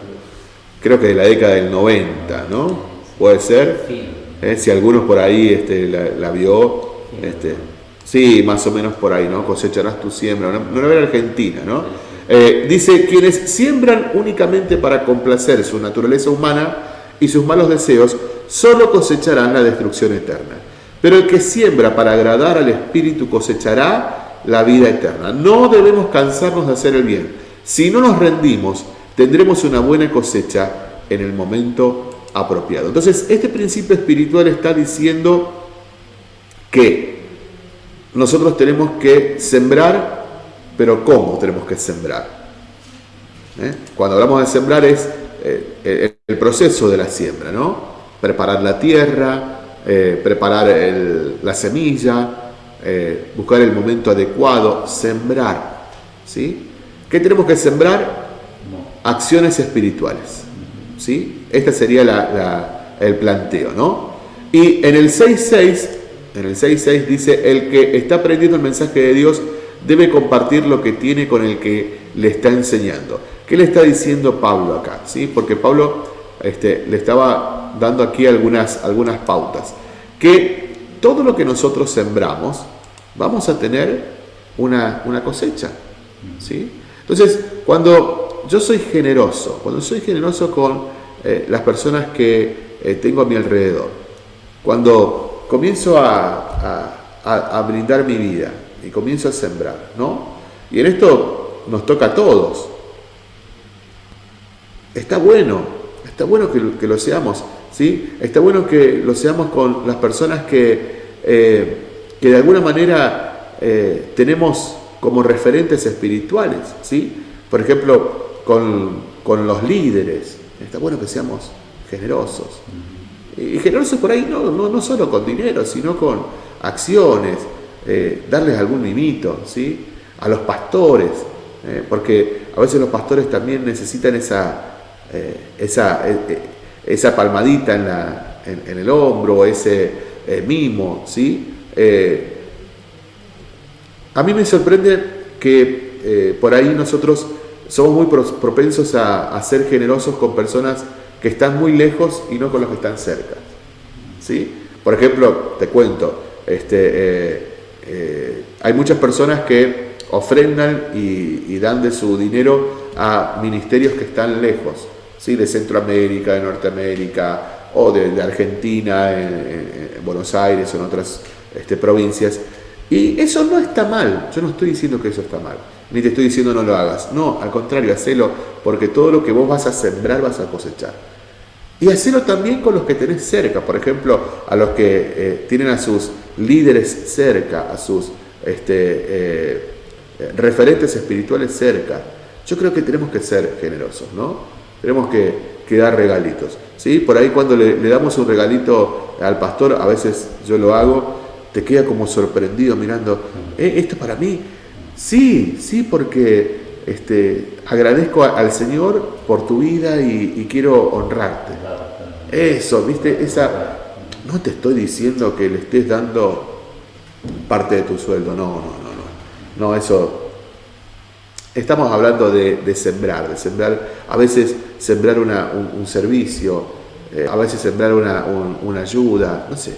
Creo que de la década del 90, ¿no? Puede ser. ¿Eh? Si algunos por ahí este, la, vio, este, sí, más o menos por ahí, ¿no? Cosecharás tu siembra. Una, una novela argentina, ¿no? Eh, dice, quienes siembran únicamente para complacer su naturaleza humana, y sus malos deseos solo cosecharán la destrucción eterna. Pero el que siembra para agradar al Espíritu cosechará la vida eterna. No debemos cansarnos de hacer el bien. Si no nos rendimos, tendremos una buena cosecha en el momento apropiado. Entonces, este principio espiritual está diciendo que nosotros tenemos que sembrar, pero ¿cómo tenemos que sembrar? ¿Eh? Cuando hablamos de sembrar es eh, el proceso de la siembra, ¿no? Preparar la tierra, eh, preparar la semilla, buscar el momento adecuado, sembrar, ¿sí? ¿Qué tenemos que sembrar? Acciones espirituales, ¿sí? Este sería el planteo, ¿no? Y en el 6.6, en el 6.6 dice, el que está aprendiendo el mensaje de Dios debe compartir lo que tiene con el que le está enseñando. ¿Qué le está diciendo Pablo acá? ¿Sí? Porque Pablo este, le estaba dando aquí algunas, algunas pautas. Que todo lo que nosotros sembramos, vamos a tener una, una cosecha. ¿sí? Entonces, cuando yo soy generoso, cuando soy generoso con eh, las personas que eh, tengo a mi alrededor, cuando comienzo a, brindar mi vida y comienzo a sembrar, ¿no? Y en esto nos toca a todos. Está bueno, está bueno que, lo seamos, ¿sí? Está bueno que lo seamos con las personas que, eh, que de alguna manera tenemos como referentes espirituales, ¿sí? Por ejemplo, con, los líderes. Está bueno que seamos generosos. Y generosos por ahí no, no, solo con dinero, sino con acciones, eh, darles algún mimito, ¿sí? A los pastores, eh, porque a veces los pastores también necesitan esa, eh, esa, esa palmadita en, la, en, el hombro, ese mimo, ¿sí? A mí me sorprende que por ahí nosotros somos muy propensos a, ser generosos con personas que están muy lejos y no con los que están cerca. ¿Sí? Por ejemplo, te cuento, este, eh, eh, hay muchas personas que ofrendan y, dan de su dinero a ministerios que están lejos, ¿sí? de Centroamérica, de Norteamérica o de, Argentina, en, Buenos Aires o en otras este, provincias. Y eso no está mal, yo no estoy diciendo que eso está mal, ni te estoy diciendo no lo hagas, no, al contrario, hacelo, porque todo lo que vos vas a sembrar vas a cosechar. Y hacelo también con los que tenés cerca, por ejemplo, a los que eh, tienen a sus líderes cerca, a sus este, eh, referentes espirituales cerca. Yo creo que tenemos que ser generosos, ¿no? Tenemos que, dar regalitos. ¿sí? Por ahí cuando le, damos un regalito al pastor, a veces yo lo hago, te queda como sorprendido mirando, ¿Eh, ¿esto para mí? Sí, sí, porque este, agradezco al Señor por tu vida y, quiero honrarte. Eso, viste, esa, no te estoy diciendo que le estés dando parte de tu sueldo, no, no, no, no, no, eso, estamos hablando de, sembrar, de sembrar, a veces sembrar un, servicio, eh, a veces sembrar una, una ayuda, no sé,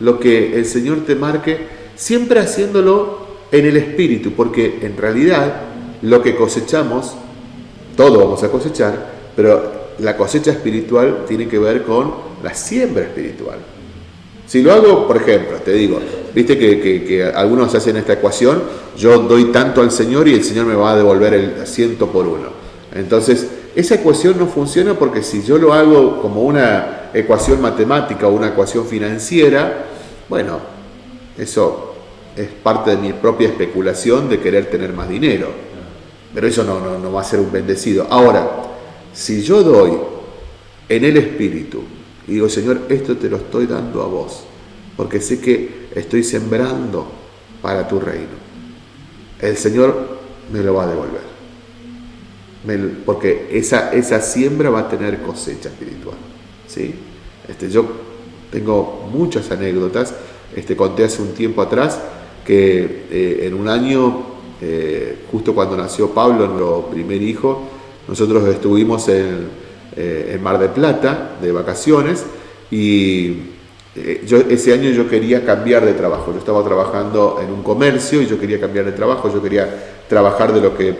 lo que el Señor te marque, siempre haciéndolo en el espíritu, porque en realidad lo que cosechamos, todo vamos a cosechar, pero la cosecha espiritual tiene que ver con la siembra espiritual. Si lo hago, por ejemplo, te digo, viste que, algunos hacen esta ecuación, yo doy tanto al Señor y el Señor me va a devolver el ciento por uno. Entonces, esa ecuación no funciona porque si yo lo hago como una ecuación matemática o una ecuación financiera, bueno, eso es parte de mi propia especulación de querer tener más dinero. Pero eso no, no, va a ser un bendecido. Ahora, si yo doy en el Espíritu y digo, Señor, esto te lo estoy dando a vos, porque sé que estoy sembrando para tu reino, el Señor me lo va a devolver porque esa, esa siembra va a tener cosecha espiritual. ¿sí? Este, yo tengo muchas anécdotas, este, conté hace un tiempo atrás que eh, en un año, eh, justo cuando nació Pablo, nuestro primer hijo, nosotros estuvimos en, eh, en Mar de Plata de vacaciones y yo, ese año yo quería cambiar de trabajo. Yo estaba trabajando en un comercio y yo quería cambiar de trabajo, yo quería trabajar de lo que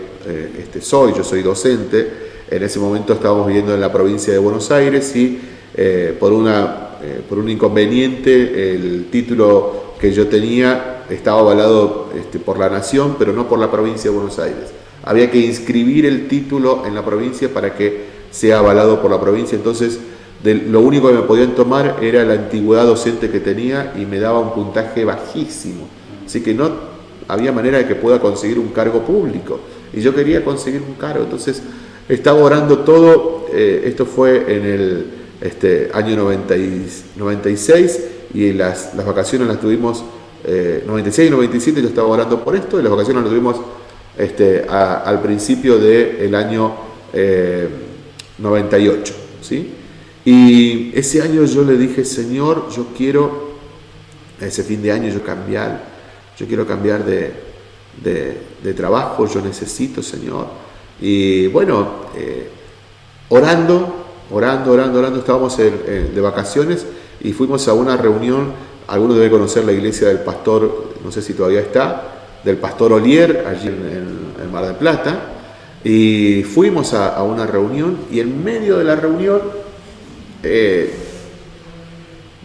este, soy, yo soy docente. En ese momento estábamos viviendo en la provincia de Buenos Aires y por, una, por un inconveniente el título que yo tenía estaba avalado este, por la nación, pero no por la provincia de Buenos Aires. Había que inscribir el título en la provincia para que sea avalado por la provincia. Entonces, lo único que me podían tomar era la antigüedad docente que tenía y me daba un puntaje bajísimo. Así que no había manera de que pueda conseguir un cargo público. Y yo quería conseguir un cargo. Entonces estaba orando todo. Eh, esto fue en el este, año 96 y las, las vacaciones las tuvimos, 96 y 97 yo estaba orando por esto y las vacaciones las tuvimos este, al principio del año 98. Eh, ¿sí? Y ese año yo le dije, Señor, yo quiero, ese fin de año yo cambiar, yo quiero cambiar de, de, trabajo, yo necesito, Señor. Y bueno, eh, orando, orando, orando, orando, estábamos de vacaciones y fuimos a una reunión, algunos deben conocer la iglesia del pastor, no sé si todavía está, del pastor Olier, allí en, el Mar del Plata, y fuimos a, una reunión y en medio de la reunión, eh,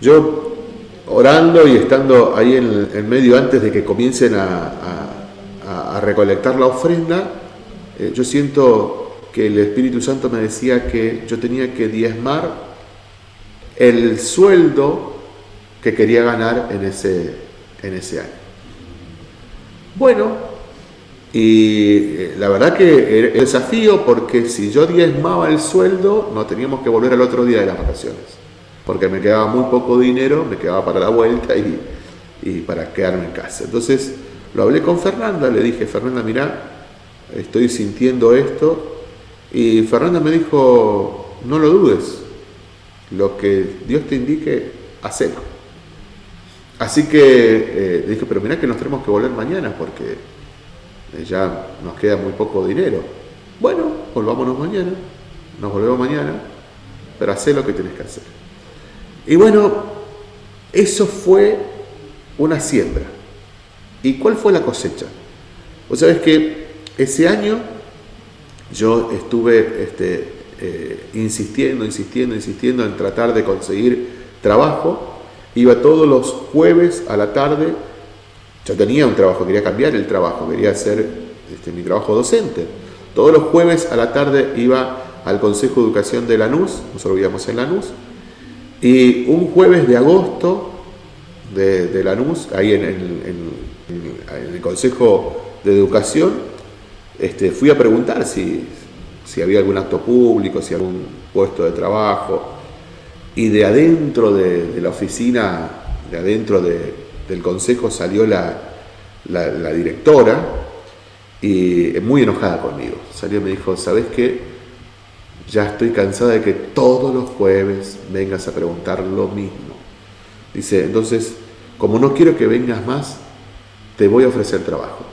yo orando y estando ahí en, medio antes de que comiencen a, recolectar la ofrenda, eh, yo siento que el Espíritu Santo me decía que yo tenía que diezmar el sueldo que quería ganar en ese, en ese año. Bueno, y eh, la verdad que era el desafío porque si yo diezmaba el sueldo, no teníamos que volver al otro día de las vacaciones, porque me quedaba muy poco dinero, me quedaba para la vuelta y, para quedarme en casa. Entonces lo hablé con Fernanda, le dije, Fernanda, mira, estoy sintiendo esto, y Fernanda me dijo, no lo dudes, lo que Dios te indique, hacelo. Así que eh, dije, pero mirá que nos tenemos que volver mañana porque eh, ya nos queda muy poco dinero. Bueno, volvámonos mañana, nos volvemos mañana, pero haz lo que tienes que hacer. Y bueno, eso fue una siembra. ¿Y cuál fue la cosecha? Vos sabés que ese año yo estuve este, eh, insistiendo, insistiendo, insistiendo en tratar de conseguir trabajo Iba todos los jueves a la tarde, yo tenía un trabajo, quería cambiar el trabajo, quería hacer este, mi trabajo docente. Todos los jueves a la tarde iba al Consejo de Educación de Lanús, nosotros vivíamos en Lanús, y un jueves de agosto de, Lanús, ahí en, el Consejo de Educación, este, fui a preguntar si, si había algún acto público, si algún puesto de trabajo, y de adentro de, la oficina, de adentro del consejo salió la, directora y muy enojada conmigo. Salió y me dijo, ¿sabes qué? Ya estoy cansada de que todos los jueves vengas a preguntar lo mismo. Dice, entonces, como no quiero que vengas más, te voy a ofrecer trabajo.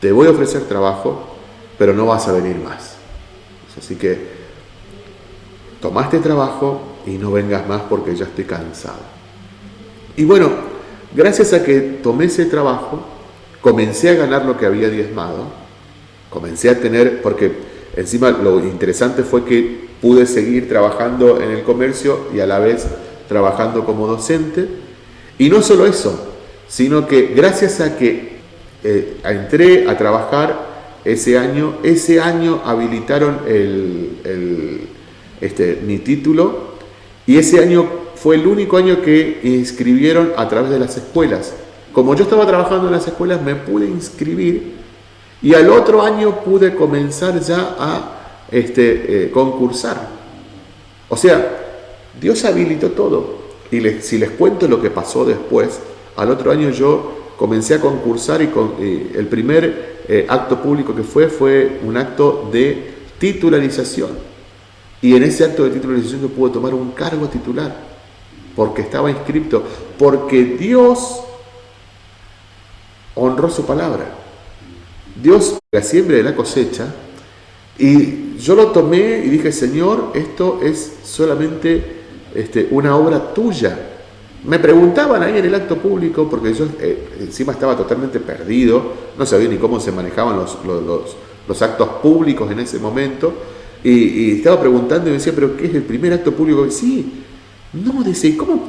Te voy a ofrecer trabajo, pero no vas a venir más. Así que tomaste trabajo y no vengas más porque ya estoy cansado. Y bueno, gracias a que tomé ese trabajo, comencé a ganar lo que había diezmado, comencé a tener, porque encima lo interesante fue que pude seguir trabajando en el comercio y a la vez trabajando como docente. Y no solo eso, sino que gracias a que eh, entré a trabajar ese año, ese año habilitaron el este, mi título y ese año fue el único año que inscribieron a través de las escuelas. Como yo estaba trabajando en las escuelas me pude inscribir y al otro año pude comenzar ya a este, eh, concursar. O sea, Dios habilitó todo. Y si les cuento lo que pasó después, al otro año yo comencé a concursar y, con, el primer eh, acto público que fue fue un acto de titularización. Y en ese acto de titularización yo pude tomar un cargo titular, porque estaba inscrito, porque Dios honró su palabra. Dios la siembra de la cosecha, y yo lo tomé y dije, Señor, esto es solamente este, una obra tuya. Me preguntaban ahí en el acto público, porque yo eh, encima estaba totalmente perdido, no sabía ni cómo se manejaban los, los actos públicos en ese momento, y, estaba preguntando y me decía, ¿pero qué es el primer acto público? sí, no, dice, ¿cómo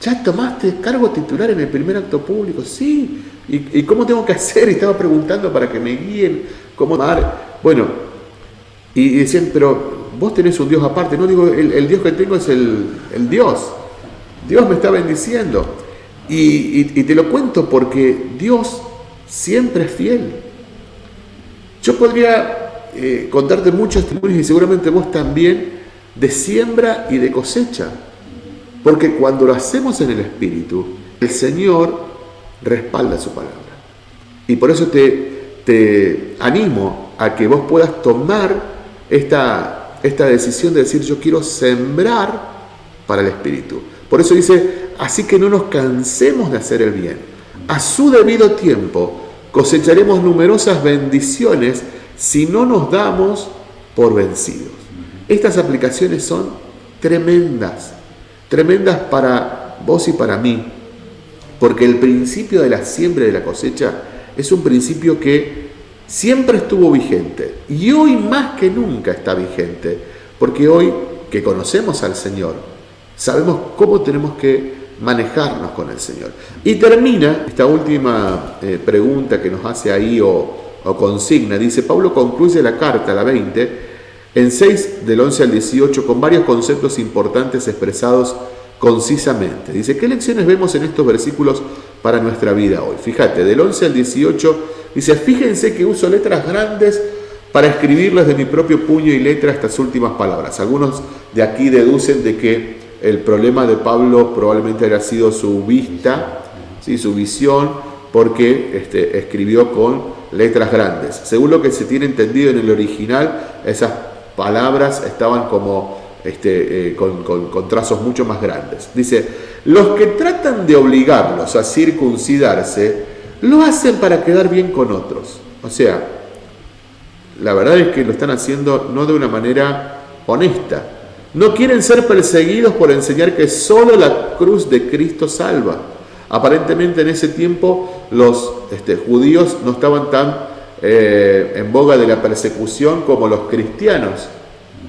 ya tomaste cargo titular en el primer acto público? Sí, ¿y, cómo tengo que hacer? Y estaba preguntando para que me guíen, cómo dar. Bueno, y, decían, pero vos tenés un Dios aparte. No digo, el, Dios que tengo es el, Dios. Dios me está bendiciendo. Y, te lo cuento porque Dios siempre es fiel. Yo podría eh, contarte muchos testimonios y seguramente vos también de siembra y de cosecha. Porque cuando lo hacemos en el Espíritu, el Señor respalda su palabra. Y por eso te, te animo a que vos puedas tomar esta, esta decisión de decir yo quiero sembrar para el Espíritu. Por eso dice, así que no nos cansemos de hacer el bien. A su debido tiempo cosecharemos numerosas bendiciones si no nos damos por vencidos. Estas aplicaciones son tremendas, tremendas para vos y para mí, porque el principio de la siembra y de la cosecha es un principio que siempre estuvo vigente y hoy más que nunca está vigente, porque hoy que conocemos al Señor, sabemos cómo tenemos que manejarnos con el Señor. Y termina esta última eh, pregunta que nos hace ahí o, o consigna, dice, Pablo concluye la carta, la 20, en 6 del 11 al 18 con varios conceptos importantes expresados concisamente. Dice, ¿qué lecciones vemos en estos versículos para nuestra vida hoy? Fíjate, del 11 al 18 dice, fíjense que uso letras grandes para escribirles de mi propio puño y letra estas últimas palabras. Algunos de aquí deducen de que el problema de Pablo probablemente haya sido su vista, ¿sí? su visión, porque este, escribió con letras grandes. Según lo que se tiene entendido en el original, esas palabras estaban como este, eh, con, trazos mucho más grandes. Dice, los que tratan de obligarlos a circuncidarse, lo hacen para quedar bien con otros. O sea, la verdad es que lo están haciendo no de una manera honesta. No quieren ser perseguidos por enseñar que solo la cruz de Cristo salva. Aparentemente en ese tiempo los este, judíos no estaban tan eh, en boga de la persecución como los cristianos.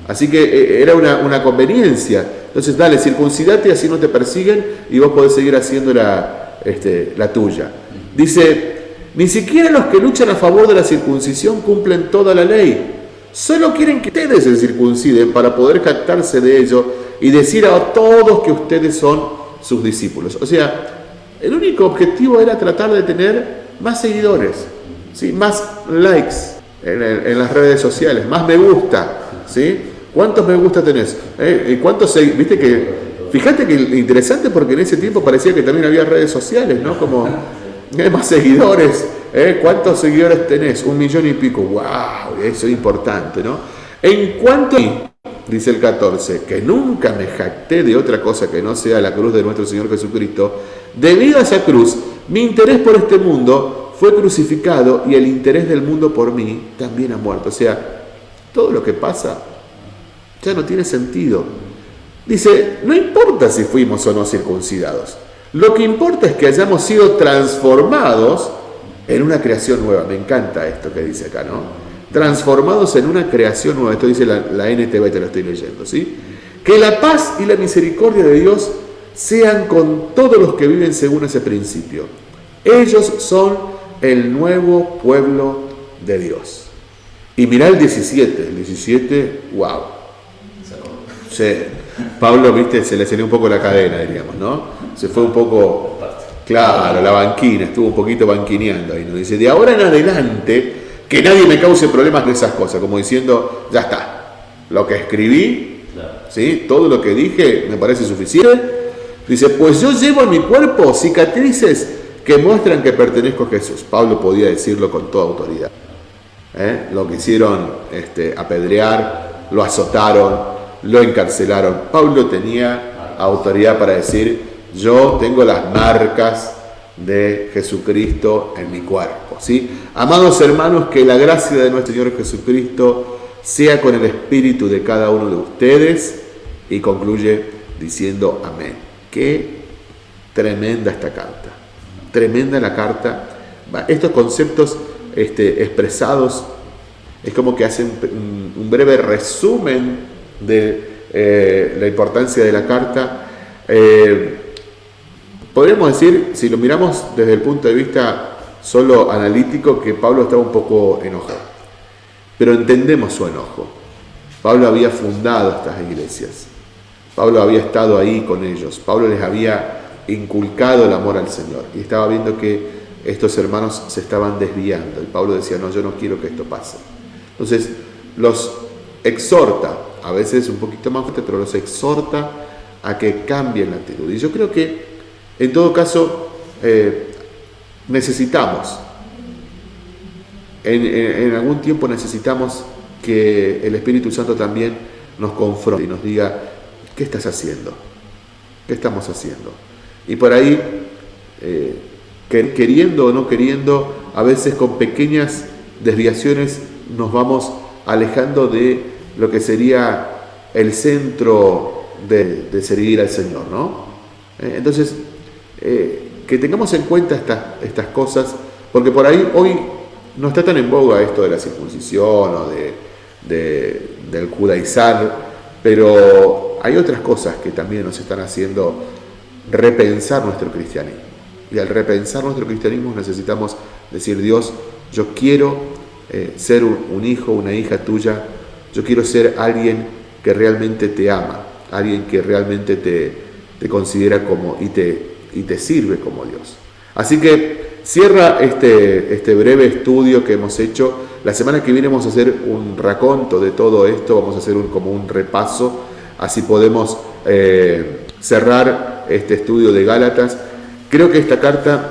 Así que eh, era una, conveniencia. Entonces, dale, circuncidate, así no te persiguen y vos podés seguir haciendo la, este, la tuya. Dice, ni siquiera los que luchan a favor de la circuncisión cumplen toda la ley. Solo quieren que ustedes se circunciden para poder captarse de ello y decir a todos que ustedes son sus discípulos. O sea, el único objetivo era tratar de tener más seguidores. ¿sí? más likes en, las redes sociales, más me gusta. ¿sí? ¿Cuántos me gusta tenés? ¿Eh? ¿Y cuántos Viste que, fíjate que interesante porque en ese tiempo parecía que también había redes sociales, ¿no? Como hay más seguidores. ¿eh? ¿Cuántos seguidores tenés? Un millón y pico. ¡Wow! Eso es importante, ¿no? En cuanto dice el 14, que nunca me jacté de otra cosa que no sea la cruz de nuestro Señor Jesucristo, debido a esa cruz, mi interés por este mundo fue crucificado y el interés del mundo por mí también ha muerto. O sea, todo lo que pasa ya no tiene sentido. Dice, no importa si fuimos o no circuncidados. Lo que importa es que hayamos sido transformados en una creación nueva. Me encanta esto que dice acá, ¿no? Transformados en una creación nueva. Esto dice la, la NTV, te lo estoy leyendo, ¿sí? Que la paz y la misericordia de Dios sean con todos los que viven según ese principio. Ellos son el nuevo pueblo de Dios. Y mira el 17, el 17, wow. Sí. Pablo, viste, se le salió un poco la cadena, diríamos, ¿no? Se fue un poco, claro, la banquina, estuvo un poquito banquineando ahí, ¿no? Dice, de ahora en adelante, que nadie me cause problemas de esas cosas, como diciendo, ya está, lo que escribí, ¿sí? Todo lo que dije me parece suficiente. Dice, pues yo llevo en mi cuerpo cicatrices que muestran que pertenezco a Jesús. Pablo podía decirlo con toda autoridad. ¿Eh? Lo quisieron este, apedrear, lo azotaron, lo encarcelaron. Pablo tenía autoridad para decir, yo tengo las marcas de Jesucristo en mi cuerpo. Amados hermanos, que la gracia de nuestro Señor Jesucristo sea con el espíritu de cada uno de ustedes y concluye diciendo amén. Qué tremenda esta carta tremenda la carta. Estos conceptos este, expresados es como que hacen un, breve resumen de eh, la importancia de la carta. Eh, podríamos decir, si lo miramos desde el punto de vista solo analítico, que Pablo estaba un poco enojado. Pero entendemos su enojo. Pablo había fundado estas iglesias. Pablo había estado ahí con ellos. Pablo les había inculcado el amor al Señor. Y estaba viendo que estos hermanos se estaban desviando. Y Pablo decía, no, yo no quiero que esto pase. Entonces, los exhorta, a veces un poquito más fuerte, pero los exhorta a que cambien la actitud. Y yo creo que, en todo caso, eh, necesitamos, en, algún tiempo necesitamos que el Espíritu Santo también nos confronte y nos diga, ¿qué estás haciendo? ¿Qué estamos haciendo? Y por ahí, eh, queriendo o no queriendo, a veces con pequeñas desviaciones nos vamos alejando de lo que sería el centro de, servir al Señor, ¿no? Eh, entonces, eh, que tengamos en cuenta estas, cosas, porque por ahí hoy no está tan en boga esto de la circuncisión o de, del judaizar, pero hay otras cosas que también nos están haciendo repensar nuestro cristianismo. Y al repensar nuestro cristianismo necesitamos decir, Dios, yo quiero eh, ser un, hijo, una hija tuya, yo quiero ser alguien que realmente te ama, alguien que realmente te, te considera como y te, y te sirve como Dios. Así que cierra este, este breve estudio que hemos hecho. La semana que viene vamos a hacer un raconto de todo esto, vamos a hacer un, como un repaso, así podemos eh, cerrar este estudio de Gálatas. Creo que esta carta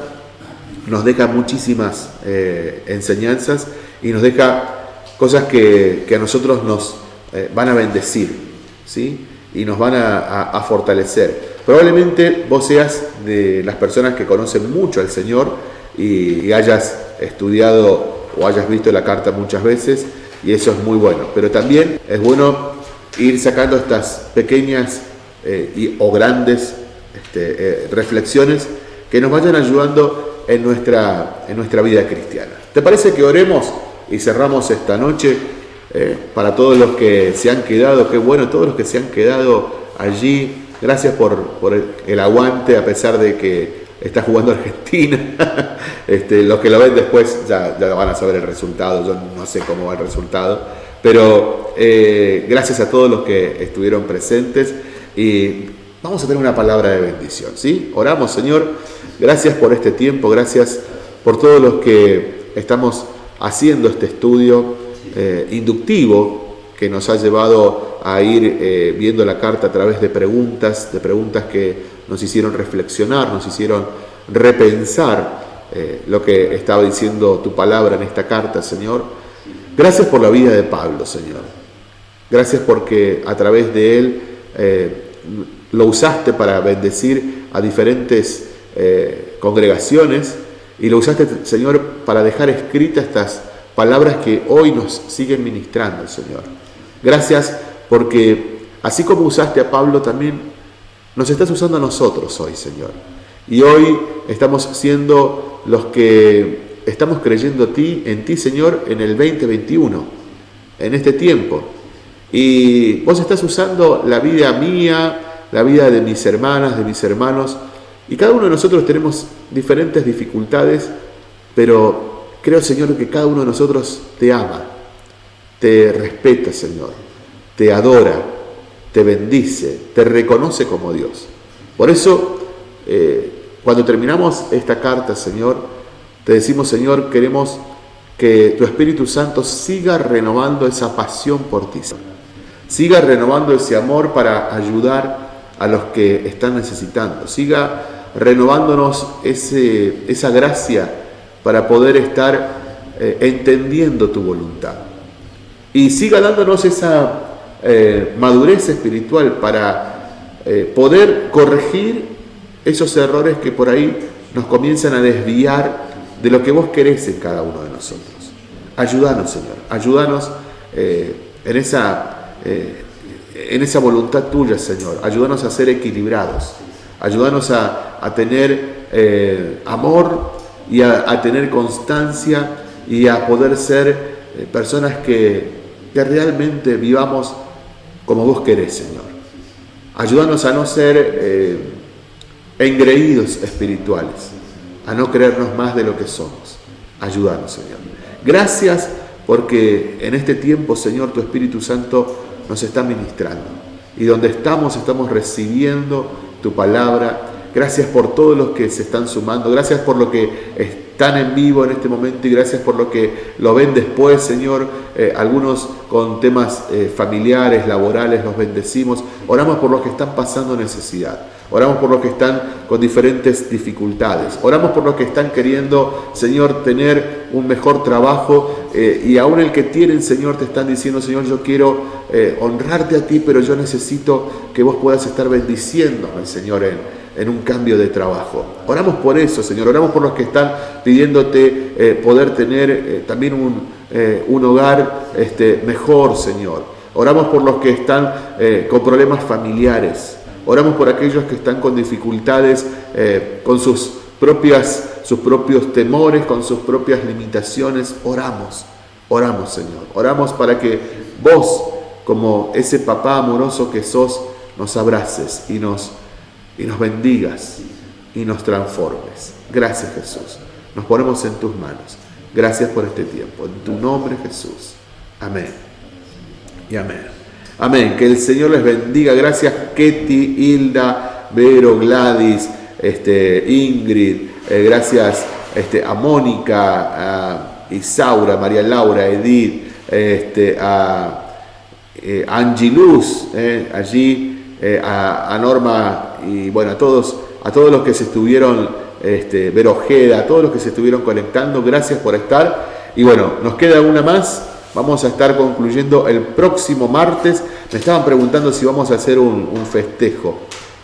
nos deja muchísimas eh, enseñanzas y nos deja cosas que, a nosotros nos eh, van a bendecir, ¿sí? Y nos van a, fortalecer. Probablemente vos seas de las personas que conocen mucho al Señor y, hayas estudiado o hayas visto la carta muchas veces y eso es muy bueno. Pero también es bueno ir sacando estas pequeñas eh, y, o grandes este, eh, reflexiones que nos vayan ayudando en nuestra, en nuestra vida cristiana. ¿Te parece que oremos? y cerramos esta noche eh, para todos los que se han quedado, qué bueno, todos los que se han quedado allí. Gracias por, el, aguante a pesar de que está jugando Argentina. este, los que lo ven después ya, ya, van a saber el resultado, yo no sé cómo va el resultado. Pero eh, gracias a todos los que estuvieron presentes y vamos a tener una palabra de bendición. ¿sí? Oramos, Señor. Gracias por este tiempo, gracias por todos los que estamos haciendo este estudio eh, inductivo que nos ha llevado a ir eh, viendo la carta a través de preguntas, de preguntas que nos hicieron reflexionar, nos hicieron repensar lo que estaba diciendo tu palabra en esta carta, Señor. Gracias por la vida de Pablo, Señor. Gracias porque a través de él lo usaste para bendecir a diferentes congregaciones y lo usaste, Señor, para dejar escritas estas palabras que hoy nos siguen ministrando, Señor. Gracias porque así como usaste a Pablo, también nos estás usando a nosotros hoy, Señor. Y hoy estamos siendo los que estamos creyendo a ti, en ti, Señor, en el 2021, en este tiempo. Y vos estás usando la vida mía, la vida de mis hermanas, de mis hermanos, y cada uno de nosotros tenemos diferentes dificultades, pero creo, Señor, que cada uno de nosotros te ama, te respeta, Señor, te adora, te bendice, te reconoce como Dios. Por eso, eh, cuando terminamos esta carta, Señor, te decimos, Señor, queremos que tu Espíritu Santo siga renovando esa pasión por ti, siga renovando ese amor para ayudar a los que están necesitando, siga renovándonos ese, esa gracia para poder estar eh, entendiendo tu voluntad. Y siga dándonos esa eh, madurez espiritual para eh, poder corregir esos errores que por ahí nos comienzan a desviar de lo que vos querés en cada uno de nosotros. Ayúdanos, Señor, ayúdanos en, esa, en esa voluntad tuya, Señor. Ayúdanos a ser equilibrados. Ayúdanos a, a tener eh, amor y a, tener constancia y a poder ser eh, personas que, realmente vivamos como vos querés, Señor. Ayúdanos a no ser eh, engreídos espirituales, a no creernos más de lo que somos. Ayúdanos, Señor. Gracias porque en este tiempo, Señor, tu Espíritu Santo nos está ministrando. Y donde estamos, estamos recibiendo tu palabra. Gracias por todos los que se están sumando. Gracias por lo que están en vivo en este momento y gracias por lo que lo ven después, Señor. Eh, algunos con temas eh, familiares, laborales, los bendecimos. Oramos por los que están pasando necesidad. Oramos por los que están con diferentes dificultades. Oramos por los que están queriendo, Señor, tener un mejor trabajo. Eh, y aún el que tienen, Señor, te están diciendo, Señor, yo quiero honrarte a ti, pero yo necesito que vos puedas estar bendiciéndome, Señor, en, en un cambio de trabajo. Oramos por eso, Señor. Oramos por los que están pidiéndote eh, poder tener también un, un hogar este, mejor, Señor. Oramos por los que están con problemas familiares. Oramos por aquellos que están con dificultades, eh, con sus, propias, sus propios temores, con sus propias limitaciones. Oramos, oramos Señor. Oramos para que vos, como ese papá amoroso que sos, nos abraces y nos, y nos bendigas y nos transformes. Gracias Jesús. Nos ponemos en tus manos. Gracias por este tiempo. En tu nombre Jesús. Amén. Y amén. Amén. Que el Señor les bendiga. Gracias, Ketty, Hilda, Vero, Gladys, este, Ingrid. Eh, gracias este, a Mónica, a Isaura, María Laura, Edith, este, a, eh, Angie Luz, eh, allí, a, Norma y bueno, a todos, a todos los que se estuvieron, este, a todos los que se estuvieron conectando. Gracias por estar. Y bueno, nos queda una más. Vamos a estar concluyendo el próximo martes. Me estaban preguntando si vamos a hacer un, festejo.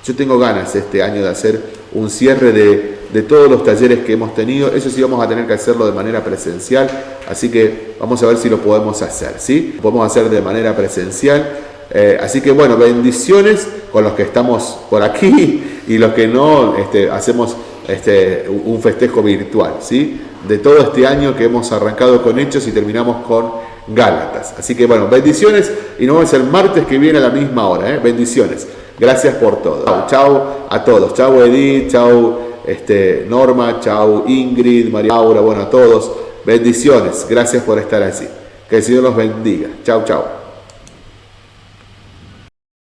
Yo tengo ganas este año de hacer un cierre de, todos los talleres que hemos tenido. Eso sí vamos a tener que hacerlo de manera presencial. Así que vamos a ver si lo podemos hacer. ¿sí? Lo podemos hacer de manera presencial. Eh, así que bueno, bendiciones con los que estamos por aquí y los que no este, hacemos este, un festejo virtual. ¿sí? De todo este año que hemos arrancado con hechos y terminamos con Gálatas. Así que bueno, bendiciones y nos vemos el martes que viene a la misma hora. ¿eh? Bendiciones. Gracias por todo. Chau a todos. Chau Edith, chau este, Norma, chau Ingrid, María Laura, bueno, a todos. Bendiciones. Gracias por estar así. Que el Señor los bendiga. Chau, chau.